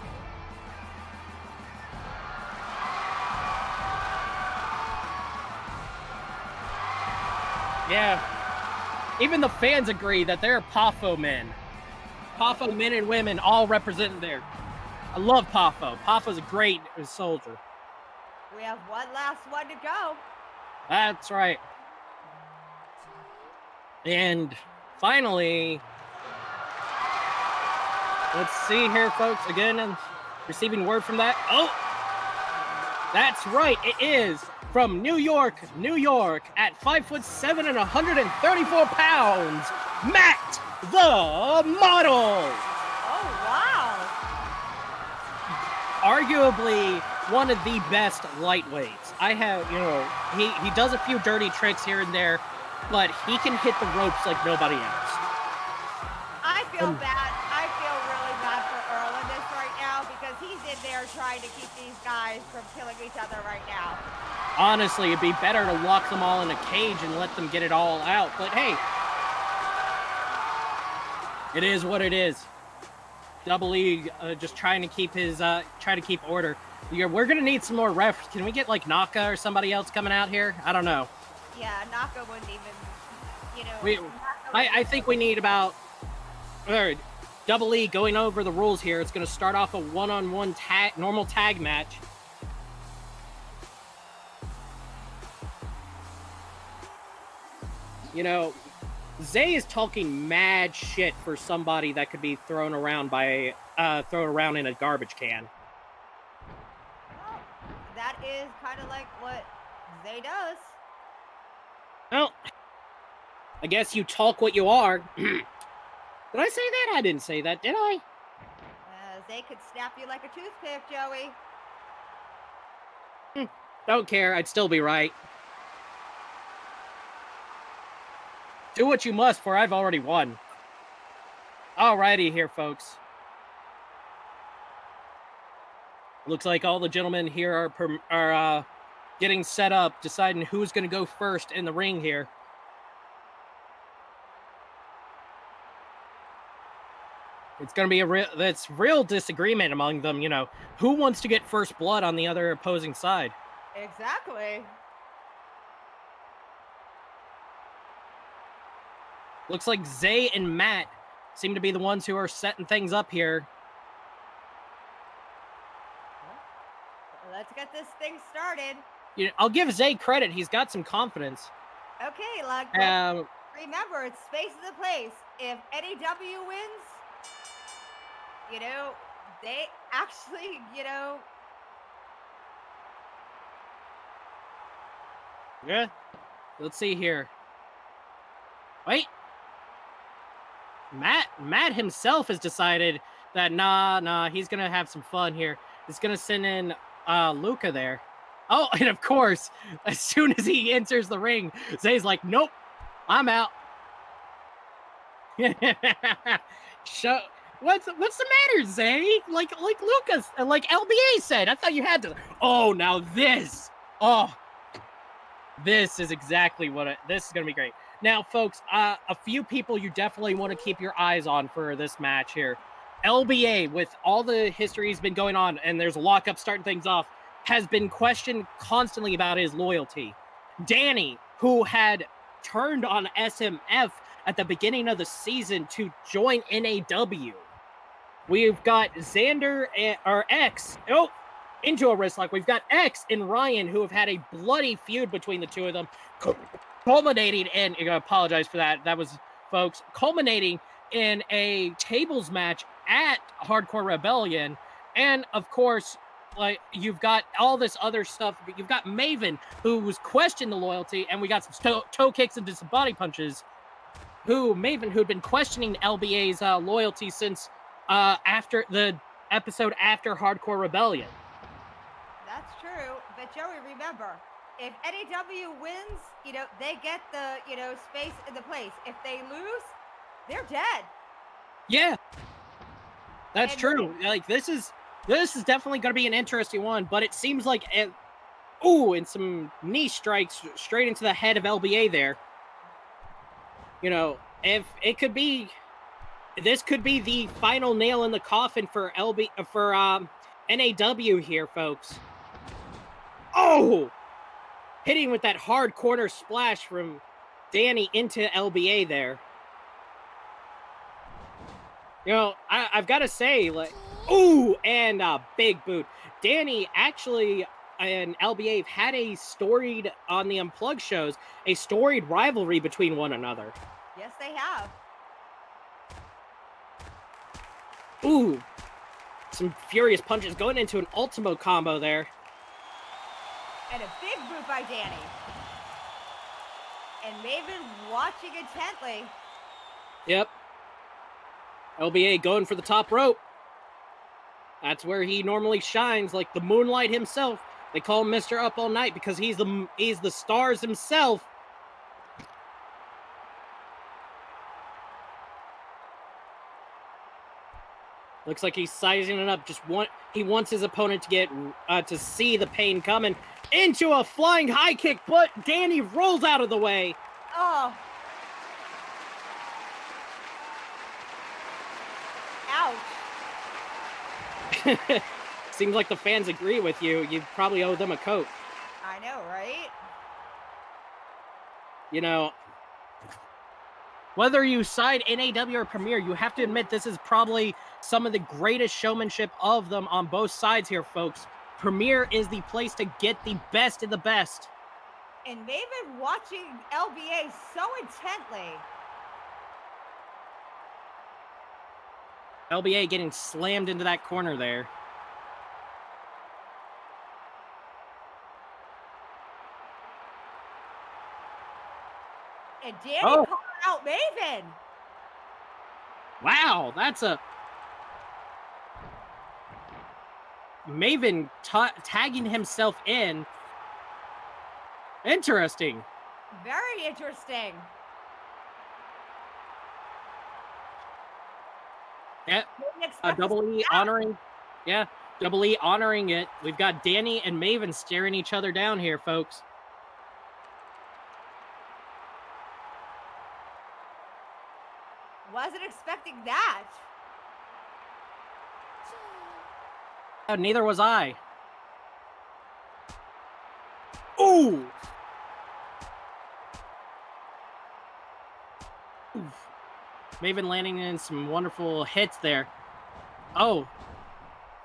Yeah. Even the fans agree that they're Poffo men. Poffo men and women all represented there. I love Poffo. Poffo's a great soldier. We have one last one to go. That's right. And finally, let's see here, folks. Again, I'm receiving word from that. Oh, that's right. It is from New York, New York, at five foot seven and 134 pounds, Matt the Model. Oh, wow. Arguably one of the best lightweights. I have, you know, he, he does a few dirty tricks here and there, but he can hit the ropes like nobody else. I feel Um, bad. Guys from killing each other right now. Honestly, it'd be better to lock them all in a cage and let them get it all out. But hey, it is what it is. Double E uh, just trying to keep his, uh, try to keep order. We're gonna need some more refs. Can we get like Naka or somebody else coming out here? I don't know. Yeah, Naka wouldn't even, you know. We, I, I think we need about or Double E going over the rules here. It's going to start off a one-on-one tag, normal tag match. You know, Zay is talking mad shit for somebody that could be thrown around by uh thrown around in a garbage can. Well, that is kind of like what Zay does. Well, I guess you talk what you are. <clears throat> did I say that? I didn't say that, did I? Uh, Zay could snap you like a toothpick, Joey. Don't care. I'd still be right. Do what you must, for I've already won. Alrighty here, folks. Looks like all the gentlemen here are are uh, getting set up, deciding who's going to go first in the ring here. It's going to be a real that's real disagreement among them. You know, who wants to get first blood on the other opposing side? Exactly. Looks like Zay and Matt seem to be the ones who are setting things up here. Let's get this thing started. You know, I'll give Zay credit; he's got some confidence. Okay, like Um, remember, it's space is the place. If NAW wins, you know, they actually, you know, yeah. Let's see here. Wait. Matt Matt himself has decided that nah nah he's gonna have some fun here. He's gonna send in uh Luca there. Oh, <laughs> and of course, as soon as he enters the ring, Zay's like, nope, I'm out. <laughs> Show what's what's the matter, Zay? Like like Lucas like LBA said. I thought you had to. Oh, now this. Oh, this is exactly what it, this is to be great. Now, folks, uh, a few people you definitely want to keep your eyes on for this match here. LBA, with all the history he's been going on, and there's a lockup starting things off, has been questioned constantly about his loyalty. Danny, who had turned on SMF at the beginning of the season to join NAW. We've got Xander and, or X. Oh, into a wrist lock. We've got X and Ryan who have had a bloody feud between the two of them, culminating in. I apologize for that. That was, folks, culminating in a tables match at Hardcore Rebellion, and of course, like you've got all this other stuff. You've got Maven who was questioning the loyalty, and we got some toe, toe kicks and some body punches. Who Maven who'd been questioning LBA's uh, loyalty since uh, after the episode after Hardcore Rebellion. That's true, but Joey, remember, if NAW wins, you know, they get the, you know, space in the place. If they lose, they're dead. Yeah, that's And- true. Like this is this is definitely going to be an interesting one, but it seems like it, ooh, and some knee strikes straight into the head of LBA there. You know, if it could be, this could be the final nail in the coffin for LB for um, NAW here, folks. Oh, hitting with that hard corner splash from Danny into LBA there. You know, I, I've got to say, like, ooh, and a big boot. Danny actually and LBA have had a storied on the Unplugged shows, a storied rivalry between one another. Yes, they have. Ooh, some furious punches going into an Ultimo combo there. And a big boot by Danny. And Maven watching intently. Yep. LBA going for the top rope. That's where he normally shines, like the moonlight himself. They call him Mister Up All Night because he's the he's the stars himself. Looks like he's sizing it up. Just want he wants his opponent to get uh, to see the pain coming into a flying high kick, but Danny rolls out of the way. Oh. Ouch. <laughs> Seems like the fans agree with you. You probably owe them a coat. I know, right? You know, whether you side NAW or Premier, you have to admit this is probably some of the greatest showmanship of them on both sides here, folks. Premier is the place to get the best of the best. And they've been watching LBA so intently. LBA getting slammed into that corner there. And Danny Oh. Out Maven. Wow, that's a Maven ta- tagging himself in. Interesting. Very interesting. Yeah, to double E honoring. Yeah, double E honoring it. We've got Danny and Maven staring each other down here, folks. Wasn't expecting that. Uh, neither was I. Ooh. Oof. Maven landing in some wonderful hits there. Oh.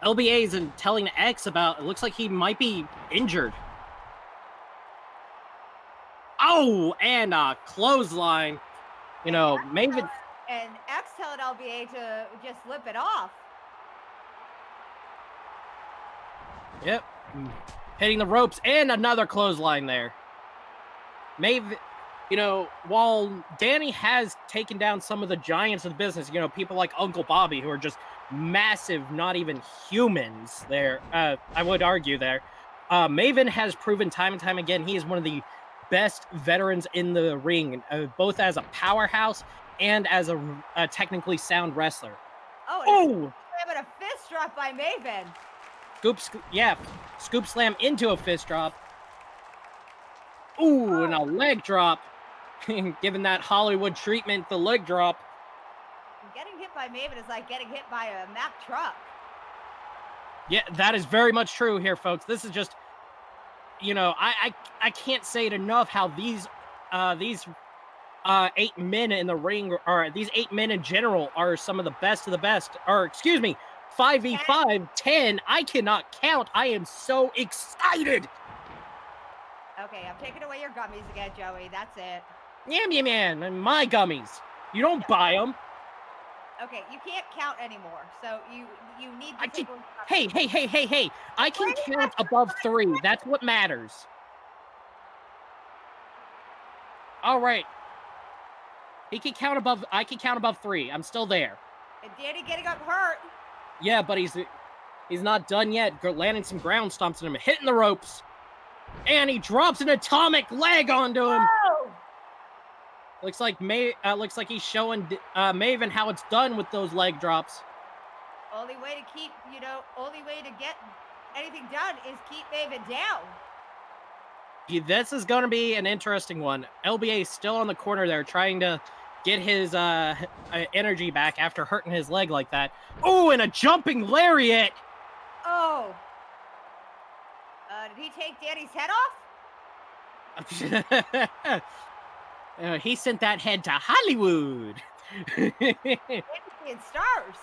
LBA's and telling X about it looks like he might be injured. Oh, and a clothesline. You know, Maven And X telling LBA to just lip it off. Yep. Hitting the ropes and another clothesline there. Maven, you know, while Danny has taken down some of the giants of the business, you know, people like Uncle Bobby who are just massive, not even humans there, uh, I would argue there. Uh, Maven has proven time and time again he is one of the best veterans in the ring, uh, both as a powerhouse and as a, a technically sound wrestler. Oh, Oh! a fist drop by Maven. Scoop, scoop, yeah, scoop slam into a fist drop. Ooh, and a leg drop. <laughs> Given that Hollywood treatment, the leg drop. Getting hit by Maven is like getting hit by a Mack truck. Yeah, that is very much true here, folks. This is just, you know, I I, I can't say it enough how these uh these uh eight men in the ring or these eight men in general are some of the best of the best. Or excuse me, 5v5, 10. I cannot count. I am so excited. Okay, I'm taking away your gummies again, Joey. That's it. Yam yam and my gummies. You don't buy them. Okay, you can't count anymore, so you you need to I can- Hey, hey, hey, hey, hey. I can Wait, count above three. That's what matters. All right. He can count above. I can count above three. I'm still there. And Danny getting up hurt. Yeah, but he's he's not done yet. Landing some ground stomps on him, hitting the ropes. And he drops an atomic leg onto him. Oh! Looks like May. Uh, looks like he's showing uh, Maven how it's done with those leg drops. Only way to keep, you know, only way to get anything done is keep Maven down. This is going to be an interesting one. LBA still on the corner there, trying to get his uh, uh, energy back after hurting his leg like that. Oh, and a jumping lariat. Oh. Uh, did he take Danny's head off? <laughs> Uh, he sent that head to Hollywood. <laughs> Seeing stars.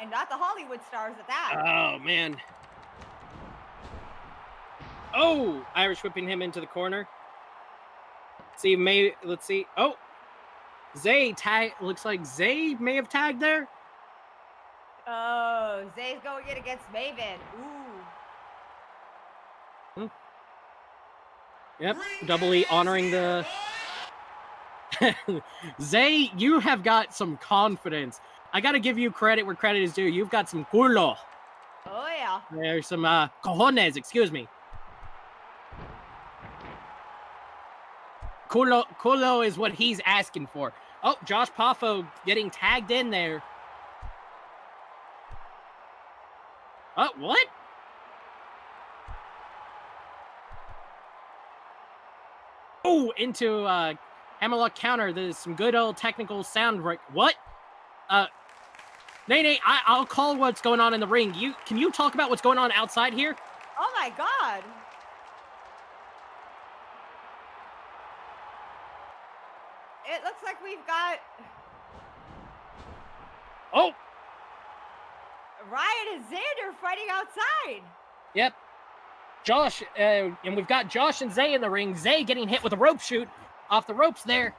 And not the Hollywood stars at that. oh man. Oh, Irish whipping him into the corner. See, may let's see. Oh, Zay tag. Looks like Zay may have tagged there. Oh, Zay's going in against Maven. Ooh. Yep, double E honoring the. <laughs> Zay, you have got some confidence. I got to give you credit where credit is due. You've got some culo. Oh, yeah. There's some uh, cojones, excuse me. Culo, culo is what he's asking for. Oh, Josh Poffo getting tagged in there. Oh, what? Oh, into uh, Hammerlock counter. There's some good old technical sound. Right? What? Uh, Nate, I, I'll call what's going on in the ring. You can you talk about what's going on outside here? Oh, my God. It looks like we've got Oh, Ryan and Xander fighting outside. yep. Josh, uh, and we've got Josh and Zay in the ring. Zay getting hit with a rope shoot off the ropes there.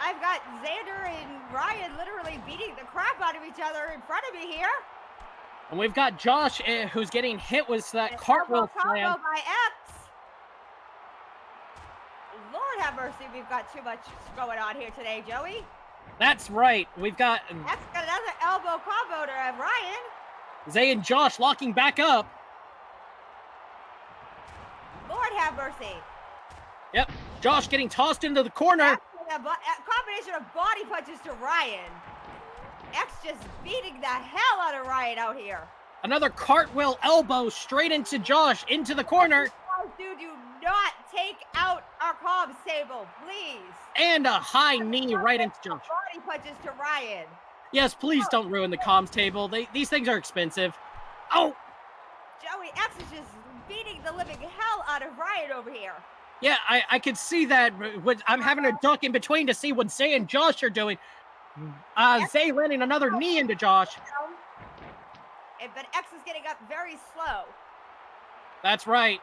I've got Xander and Ryan literally beating the crap out of each other in front of me here. And we've got Josh, uh, who's getting hit with that cartwheel slam. by X. Lord have mercy, we've got too much going on here today, Joey. That's right. We've got X got another elbow combo to Ryan. Zay and Josh locking back up. Lord have mercy. Yep. Josh getting tossed into the corner. A, combination of body punches to Ryan. X just beating the hell out of Ryan out here. Another cartwheel elbow straight into Josh into the corner. Oh, dude, do not take out our comms table, please. And a high knee right into Josh. Body punches to Ryan. Yes, please don't ruin the comms table. They, these things are expensive. Oh, Joey X is just beating the living hell out of Ryan over here. yeah, I, I could see that. I'm having a duck in between to see what Zay and Josh are doing. Uh, Zay landing another knee into Josh. But X is getting up very slow. That's right.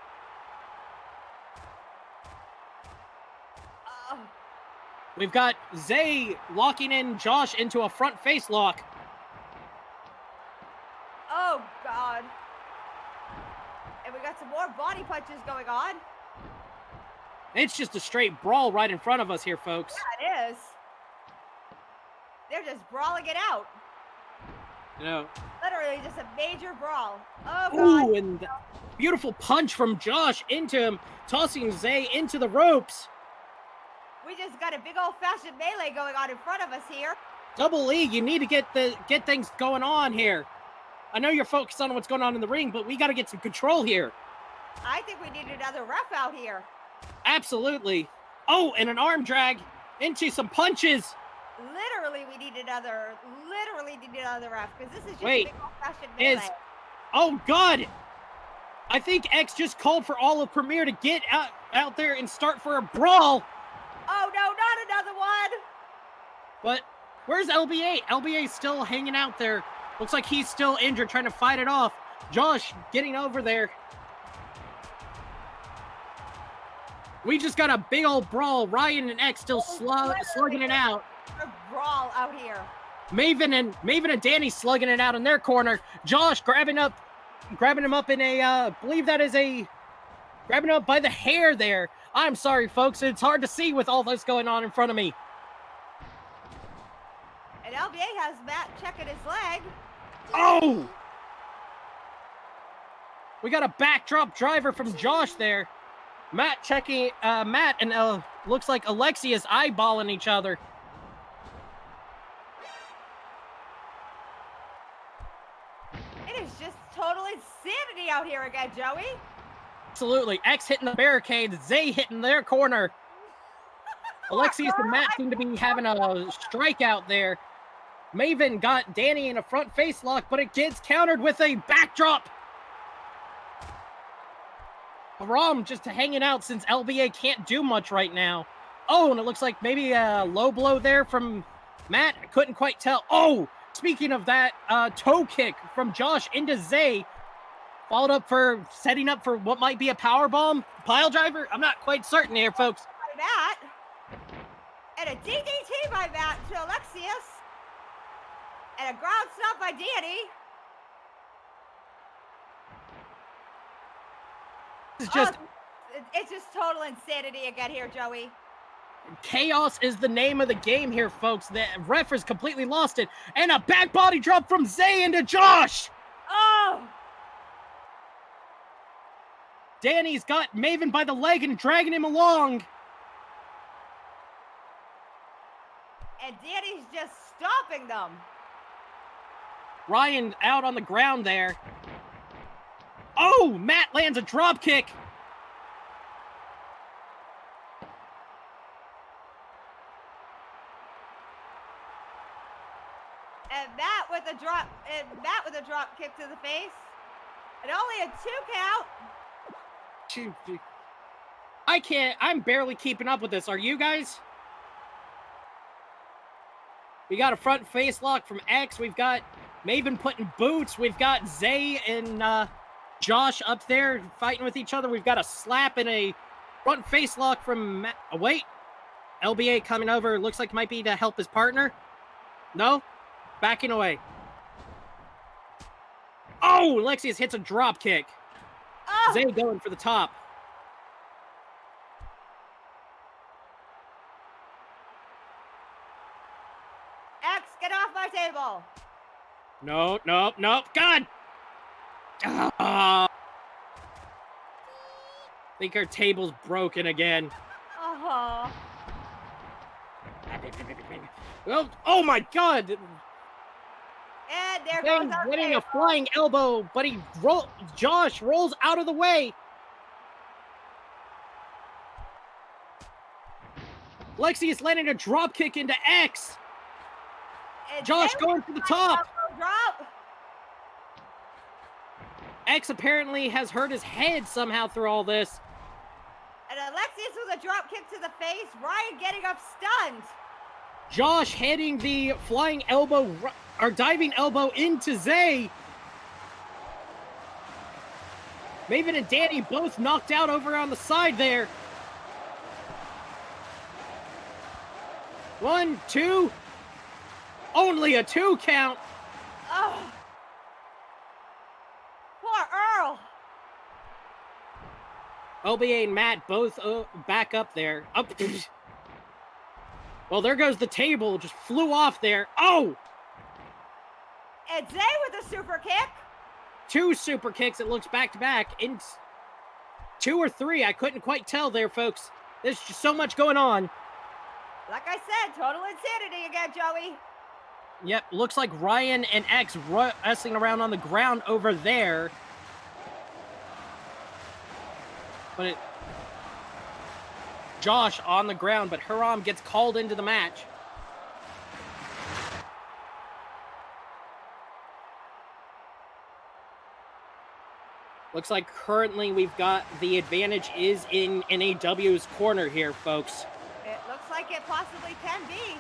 We've got Zay locking in Josh into a front face lock. oh God. And we got some more body punches going on. It's just a straight brawl right in front of us here, folks. Yeah, it is. They're just brawling it out. You know, Literally just a major brawl. Oh God. ooh, and the beautiful punch from Josh into him, tossing Zay into the ropes. We just got a big old fashioned melee going on in front of us here. Double E, you need to get the get things going on here. I know you're focused on what's going on in the ring, but we got to get some control here. I think we need another ref out here. Absolutely. Oh, and an arm drag into some punches. Literally, we need another. Literally need another ref because this is just Wait, a big old fashioned melee. is- Oh God! I think X just called for all of Premier to get out out there and start for a brawl. Oh no, not another one! But where's LBA? LBA's still hanging out there. Looks like he's still injured, trying to fight it off. Josh getting over there. We just got a big old brawl. Ryan and X still Oh, slug, slugging it out. A brawl out here. Maven and Maven and Danny slugging it out in their corner. Josh grabbing up, grabbing him up in a, uh, believe that is a, grabbing up by the hair there. I'm sorry, folks. It's hard to see with all this going on in front of me. And LBA has Matt checking his leg. Oh! We got a backdrop driver from Josh there. Matt checking, uh, Matt and uh, looks like Alexius eyeballing each other. It is just total insanity out here again, Joey. Absolutely. X hitting the barricade, Zay hitting their corner. <laughs> Alexius and Matt seem to be having a strikeout there. Maven got Danny in a front face lock, but it gets countered with a backdrop. Ram just hanging out since LBA can't do much right now. Oh, and it looks like maybe a low blow there from Matt. I couldn't quite tell. Oh, speaking of that, uh, toe kick from Josh into Zay. Followed up for setting up for what might be a power bomb pile driver. I'm not quite certain here, folks. By Matt. And a DDT by Matt to Alexius. And a ground stop by Danny. This is just, oh, it's just total insanity again here, Joey. chaos is the name of the game here, folks. The ref has completely lost it. And a back body drop from Zay into Josh. Oh, Danny's got Maven by the leg and dragging him along. and Danny's just stomping them. Ryan out on the ground there. Oh, Matt lands a drop kick. And Matt with a drop, and Matt with a drop kick to the face. And only a two count. Shoot. I can't, I'm barely keeping up with this. Are you guys? We got a front face lock from X. We've got Maven putting boots. We've got Zay and uh, Josh up there fighting with each other. We've got a slap and a front face lock from. Ma- oh, wait. LBA coming over. Looks like might be to help his partner. No? Backing away. Oh, Alexius hits a drop kick. Oh, Zay going for the top. X, get off my table. No, no, no. God! Ah. <laughs> think our table's broken again. Uh-huh. Well, <laughs> oh my god! And there goes winning a flying elbow, but he roll Josh rolls out of the way. Lexius landing a drop kick into X. And Josh going for the top. Drop. X apparently has hurt his head somehow through all this. And Alexius with a drop kick to the face. Ryan getting up stunned. Josh heading the flying elbow or diving elbow into Zay. Maven and Danny both knocked out over on the side there. One, two. Only a two count. Oh. Poor Earl. OBA and Matt both uh, back up there. Up. <clears throat> well, there goes the table. Just flew off there. Oh, And Zay with a super kick. two super kicks. It looks back to back. In two or three, I couldn't quite tell there, folks. There's just so much going on. Like I said, total insanity again, Joey. Yep, looks like Ryan and X wrestling around on the ground over there. But it. Josh on the ground, but Hiram gets called into the match. Looks like currently we've got the advantage is in NAW's corner here, folks. It looks like it possibly can be.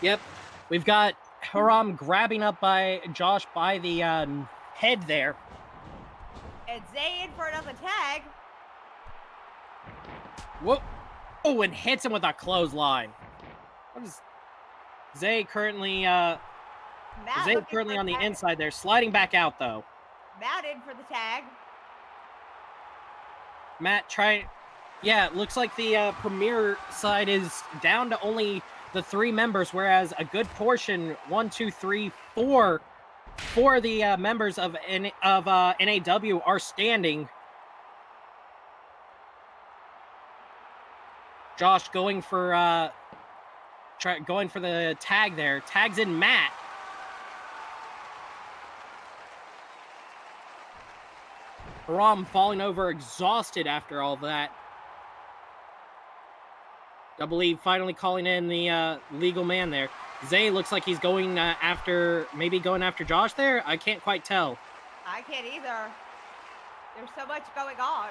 Yep. We've got Hiram grabbing up by Josh by the um, head there. And Zay in for another tag. Whoa. Oh, and hits him with a clothesline. What is Zay currently uh Matt Zay currently on the tag. inside there, sliding back out though. Matt in for the tag. Matt try Yeah, it looks like the uh, premier side is down to only the three members, whereas a good portion, one, two, three, four four of the uh, members of N- of uh, NAW are standing. Josh going for uh, try, going for the tag there. Tags in Matt. Hiram falling over exhausted after all that. I believe finally calling in the uh, legal man there. Zay looks like he's going uh, after, maybe going after Josh there. I can't quite tell. I can't either. There's so much going on.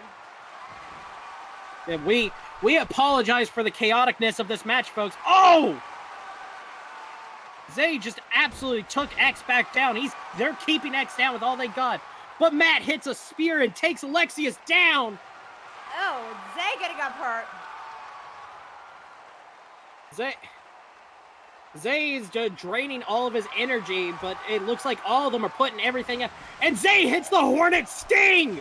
Yeah, we we apologize for the chaoticness of this match, folks. Oh! Zay just absolutely took X back down. He's they're keeping X down with all they got. But Matt hits a spear and takes Alexius down. Oh, Zay getting up hurt. Zay Zay is just draining all of his energy, but it looks like all of them are putting everything up. And Zay hits the Hornet Sting!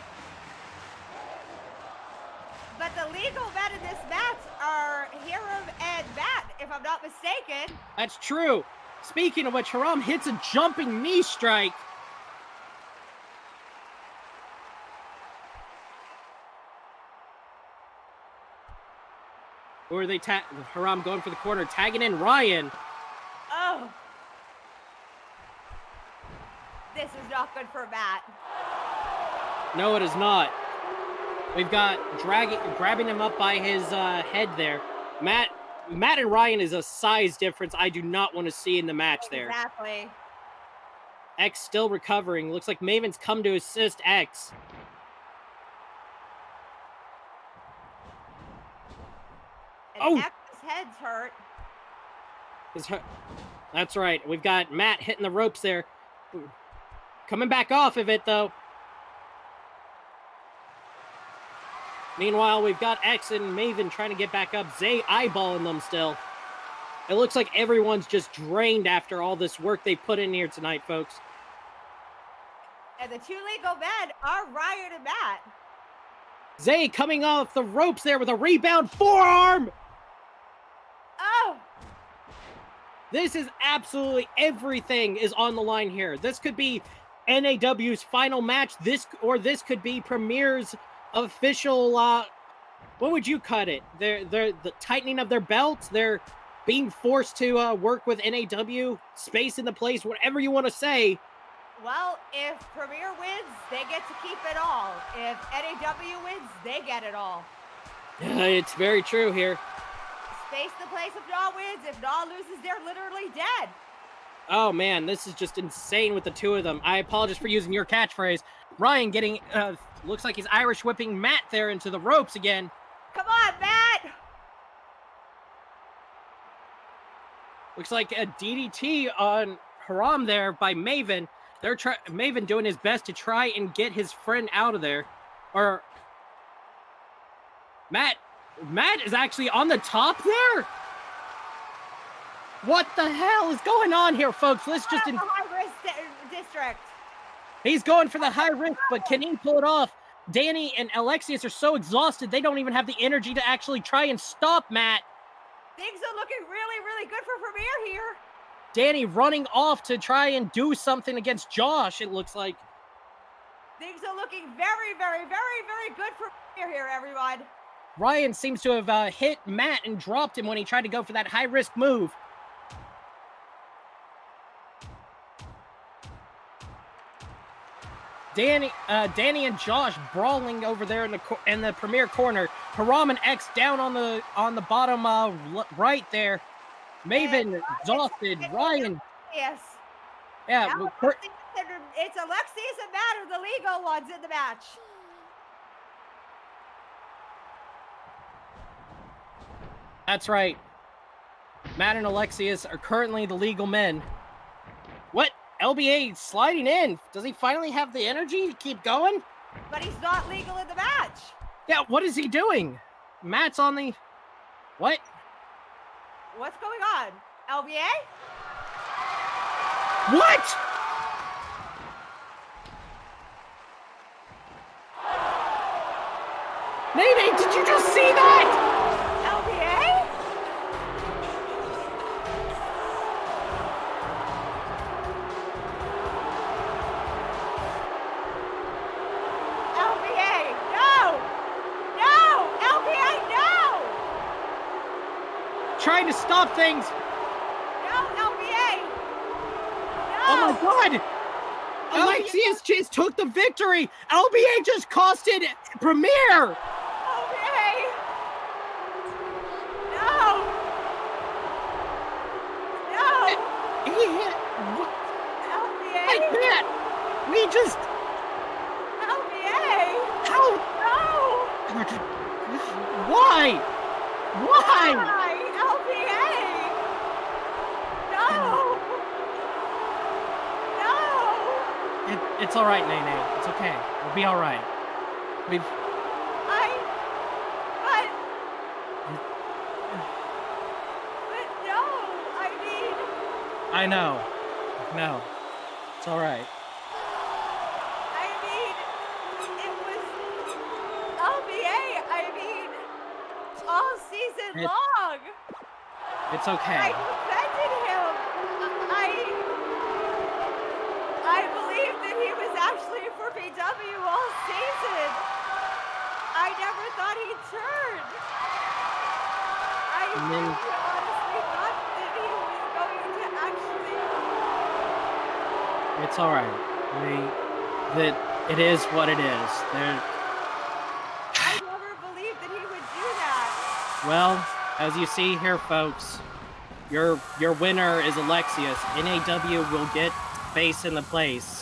Legal men in this match are Hiram and Matt, if I'm not mistaken. That's true. Speaking of which, Hiram hits a jumping knee strike. Or are they ta- Hiram going for the corner, tagging in Ryan. Oh. This is not good for Matt. No, it is not. We've got dragging, grabbing him up by his uh, head there. Matt, Matt and Ryan is a size difference I do not want to see in the match there. Exactly. X still recovering. Looks like Maven's come to assist X. And Oh. X's head's hurt. His hu- That's right. We've got Matt hitting the ropes there. Coming back off of it, though. Meanwhile, we've got X and Maven trying to get back up. Zay eyeballing them still. It looks like everyone's just drained after all this work they put in here tonight, folks. And the two legal men are Ryan and Matt. Zay coming off the ropes there with a rebound forearm. Oh, This is absolutely everything is on the line here. This could be NAW's final match. This or this could be Premier's official. uh What would you cut it? They're they're the tightening of their belts. They're being forced to uh, work with NAW, space in the place, whatever you want to say. well, if Premier wins, they get to keep it all. If NAW wins, they get it all. It's very true here. Space the place if Naw wins. If Naw loses, they're literally dead. Oh man, this is just insane with the two of them. I apologize for using your catchphrase. Ryan getting uh, looks like he's Irish whipping Matt there into the ropes again. Come on, Matt. Looks like a DDT on Hiram there by Maven. They're try Maven doing his best to try and get his friend out of there. Or Matt Matt is actually on the top there. What the hell is going on here, folks? Let's just in- high risk di- district. He's going for the high risk, but can he pull it off? Danny and Alexius are so exhausted they don't even have the energy to actually try and stop Matt. Things are looking really, really good for Premier here. Danny running off to try and do something against Josh, it looks like. Things are looking very, very, very, very good for Premier here, everyone. Ryan seems to have uh, hit Matt and dropped him when he tried to go for that high risk move. Danny, uh, Danny and Josh brawling over there in the cor- in the premier corner. Hiram and X down on the on the bottom uh, l- right there. Maven exhausted. Ryan, Yes. yeah, Now well, Cor- Alexius and- it's Alexius and Matt are the legal ones in the match. That's right. Matt and Alexius are currently the legal men. LBA sliding in. Does he finally have the energy to keep going? But he's not legal in the match. Yeah, what is he doing? Matt's on the. What? What's going on? LBA? What? Nene, did you just see that? Stop things. No, LBA. No. Oh my god! Oh, Alexius just took the victory. LBA just costed Premier. Oh, LBA. No. No. He hit. What? LBA. I can't. We just. LBA. How? No. Why? Why? Why? LBA. No. No. It, it's all right, Nene. It's okay. We'll be all right. We've. I. But. But no. I mean. I know. No. It's all right. I mean. It was. LBA. I mean. All season It- long. It's okay. defended him. I. I believed that he was actually for BW all season. I never thought he'd turn. I And then- really honestly thought that he was going It's all right. We. That it is what it is. There. I never believed that he would do that. Well, as you see here, folks, your your winner is Alexius. NAW will get face in the place.